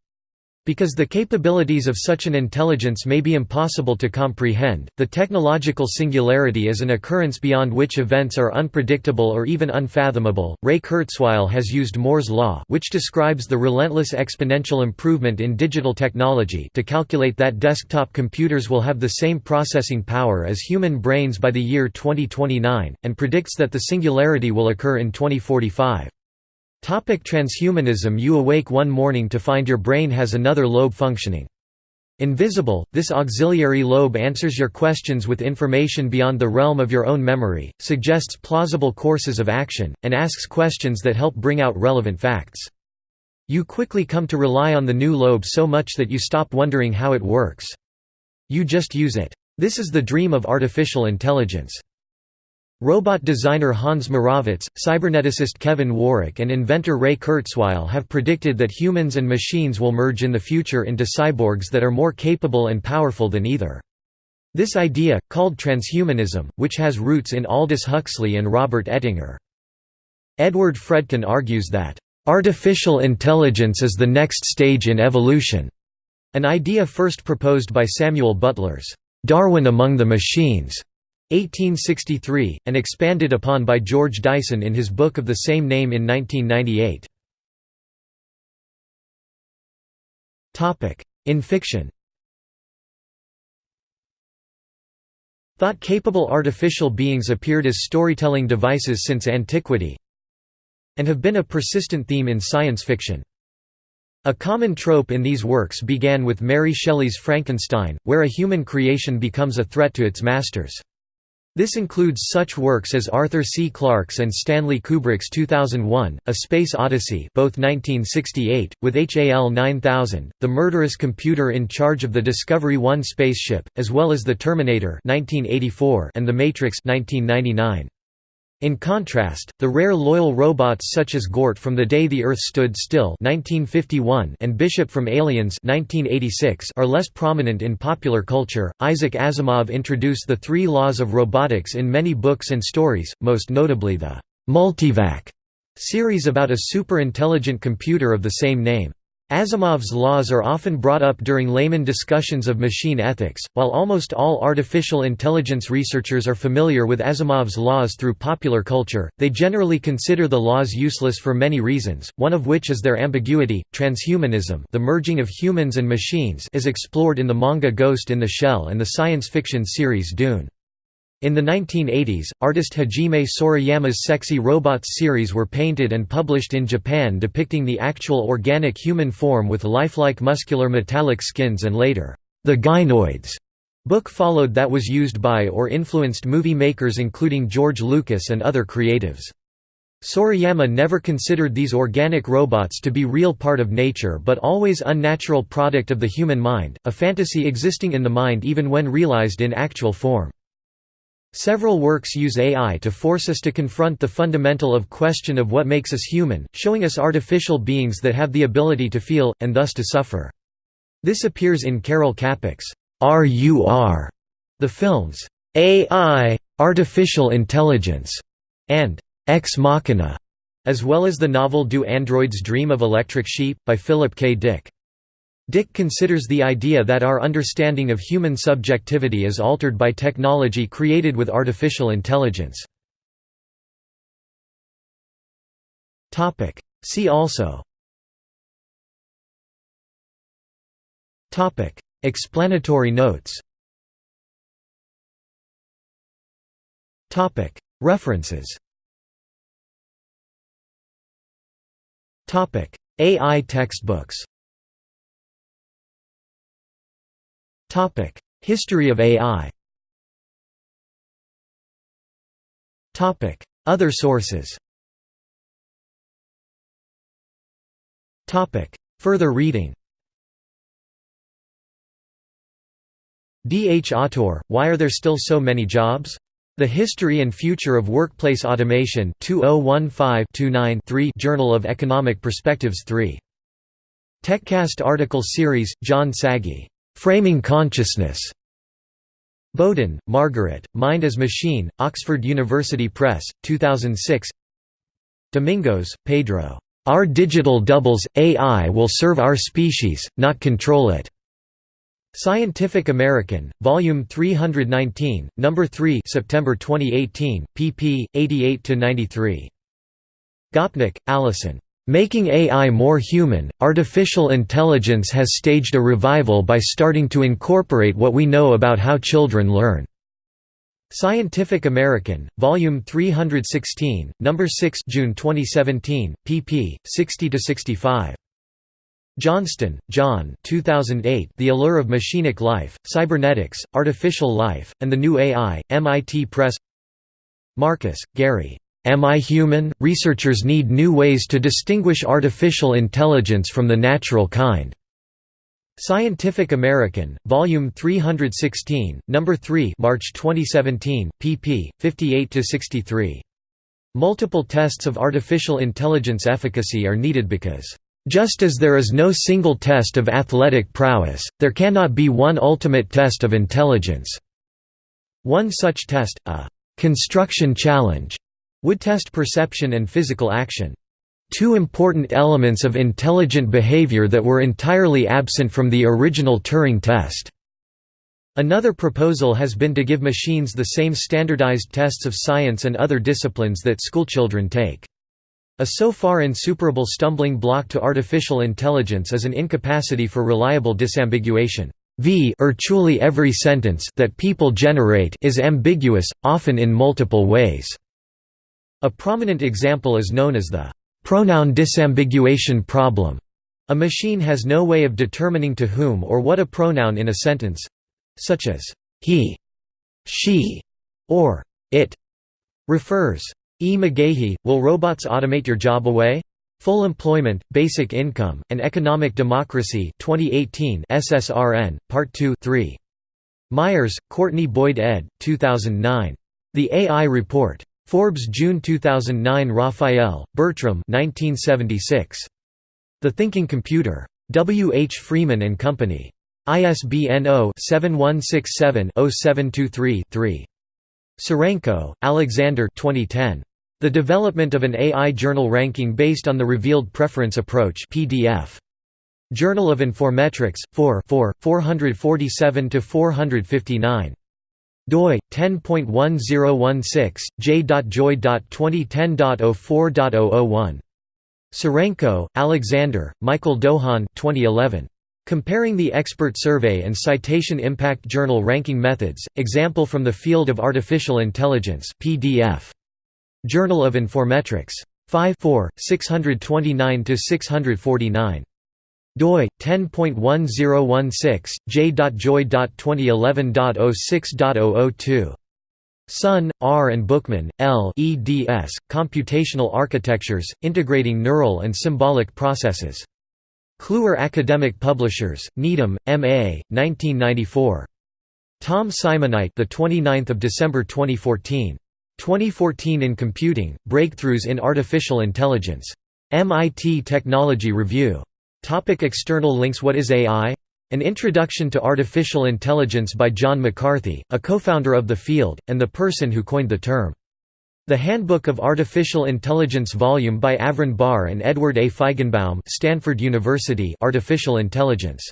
Because the capabilities of such an intelligence may be impossible to comprehend, the technological singularity is an occurrence beyond which events are unpredictable or even unfathomable. Ray Kurzweil has used Moore's law, which describes the relentless exponential improvement in digital technology, to calculate that desktop computers will have the same processing power as human brains by the year 2029, and predicts that the singularity will occur in 2045. Topic transhumanism You awake one morning to find your brain has another lobe functioning. Invisible, this auxiliary lobe answers your questions with information beyond the realm of your own memory, suggests plausible courses of action, and asks questions that help bring out relevant facts. You quickly come to rely on the new lobe so much that you stop wondering how it works. You just use it. This is the dream of artificial intelligence. Robot designer Hans Moravec, cyberneticist Kevin Warwick and inventor Ray Kurzweil have predicted that humans and machines will merge in the future into cyborgs that are more capable and powerful than either. This idea, called transhumanism, which has roots in Aldous Huxley and Robert Ettinger. Edward Fredkin argues that, "...artificial intelligence is the next stage in evolution", an idea first proposed by Samuel Butler's, "...Darwin among the machines", 1863, and expanded upon by George Dyson in his book of the same name in 1998. In fiction Thought-capable artificial beings appeared as storytelling devices since antiquity and have been a persistent theme in science fiction. A common trope in these works began with Mary Shelley's Frankenstein, where a human creation becomes a threat to its masters. This includes such works as Arthur C. Clarke's and Stanley Kubrick's 2001, A Space Odyssey both 1968, with HAL 9000, the murderous computer in charge of the Discovery 1 spaceship, as well as The Terminator 1984 and The Matrix 1999. In contrast, the rare loyal robots such as Gort from The Day the Earth Stood Still 1951 and Bishop from Aliens 1986 are less prominent in popular culture. Isaac Asimov introduced the three laws of robotics in many books and stories, most notably the Multivac series about a super-intelligent computer of the same name. Asimov's laws are often brought up during layman discussions of machine ethics. While almost all artificial intelligence researchers are familiar with Asimov's laws through popular culture, they generally consider the laws useless for many reasons, one of which is their ambiguity. Transhumanism, the merging of humans and machines, is explored in the manga Ghost in the Shell and the science fiction series Dune. In the 1980s, artist Hajime Sorayama's Sexy Robots series were painted and published in Japan depicting the actual organic human form with lifelike muscular metallic skins and later, The Gynoids book followed that was used by or influenced movie makers including George Lucas and other creatives. Sorayama never considered these organic robots to be real part of nature but always unnatural product of the human mind, a fantasy existing in the mind even when realized in actual form. Several works use AI to force us to confront the fundamental of question of what makes us human, showing us artificial beings that have the ability to feel, and thus to suffer. This appears in Karel Čapek's RUR, the films AI, Artificial Intelligence, and Ex Machina, as well as the novel Do Androids Dream of Electric Sheep, by Philip K. Dick. Dick considers the idea that our understanding of human subjectivity is altered by technology created with artificial intelligence. See also. Explanatory notes. References. AI textbooks History of AI Topic: Other sources Topic: Further reading D. H. Autor, Why Are There Still So Many Jobs? The History and Future of Workplace Automation 2015-29 Journal of Economic Perspectives 3. TechCast article series, John Sagi. Framing Consciousness. Boden, Margaret, Mind as Machine, Oxford University Press, 2006 Domingos, Pedro. Our digital doubles, AI will serve our species, not control it. Scientific American, Volume 319, Number 3 September 2018, pp. 88–93. Gopnik, Alison. Making AI more human, artificial intelligence has staged a revival by starting to incorporate what we know about how children learn. Scientific American, Volume 316, Number 6, June 2017, pp. 60–65. Johnston, John 2008, The Allure of Machinic Life, Cybernetics, Artificial Life, and the New AI, MIT Press Marcus, Gary. Am I Human? Researchers need new ways to distinguish artificial intelligence from the natural kind. Scientific American, Volume 316, Number 3, March 2017, pp. 58–63. Multiple tests of artificial intelligence efficacy are needed because, "...just as there is no single test of athletic prowess, there cannot be one ultimate test of intelligence." One such test, a "...construction challenge," would test perception and physical action. Two important elements of intelligent behavior that were entirely absent from the original Turing test. Another proposal has been to give machines the same standardized tests of science and other disciplines that schoolchildren take. A so far insuperable stumbling block to artificial intelligence is an incapacity for reliable disambiguation. V or every sentence that people generate is ambiguous, often in multiple ways. A prominent example is known as the pronoun disambiguation problem. A machine has no way of determining to whom or what a pronoun in a sentence—such as he, she, or it refers. E. McGaughey, Will Robots Automate Your Job Away? Full Employment, Basic Income, and Economic Democracy 2018 SSRN, Part 2 3. Myers, Courtney Boyd ed. 2009. The AI Report. Forbes June 2009 Raphael, Bertram 1976. The Thinking Computer. W. H. Freeman and Company. ISBN 0-7167-0723-3. Serenko, Alexander 2010. The Development of an AI Journal Ranking Based on the Revealed Preference Approach PDF. Journal of Informetrics, 4 447–459 doi 10.1016 j.joy.2010.04.001 Serenko, Alexander, Michael Dohan 2011 Comparing the Expert Survey and Citation Impact Journal Ranking Methods, Example from the Field of Artificial Intelligence PDF. Journal of Informetrics. 5 629–649 doi 10.1016 j.joy.2011.06.002 Sun, R. and Bookman, L. eds. Computational Architectures, Integrating Neural and Symbolic Processes. Kluwer Academic Publishers, Needham, M.A., 1994. Tom Simonite, the 29th of December 2014. 2014 in Computing: Breakthroughs in Artificial Intelligence. MIT Technology Review. Topic external links What is AI? An Introduction to Artificial Intelligence by John McCarthy, a co-founder of the field, and the person who coined the term. The Handbook of Artificial Intelligence volume by Avron Barr and Edward A. Feigenbaum Stanford University Artificial Intelligence.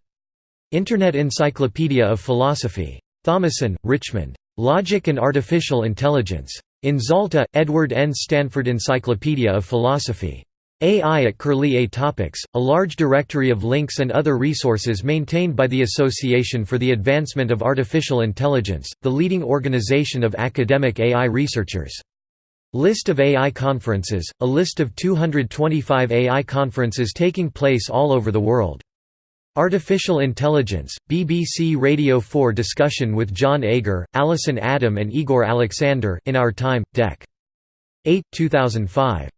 Internet Encyclopedia of Philosophy. Thomason, Richmond. Logic and Artificial Intelligence. In Zalta, Edward N. Stanford Encyclopedia of Philosophy. AI at A Topics, a large directory of links and other resources maintained by the Association for the Advancement of Artificial Intelligence, the leading organization of academic AI researchers. List of AI conferences, a list of 225 AI conferences taking place all over the world. Artificial Intelligence, BBC Radio 4 discussion with John Agar, Alison Adam and Igor Aleksander in Our Time, Dec. 8 2005.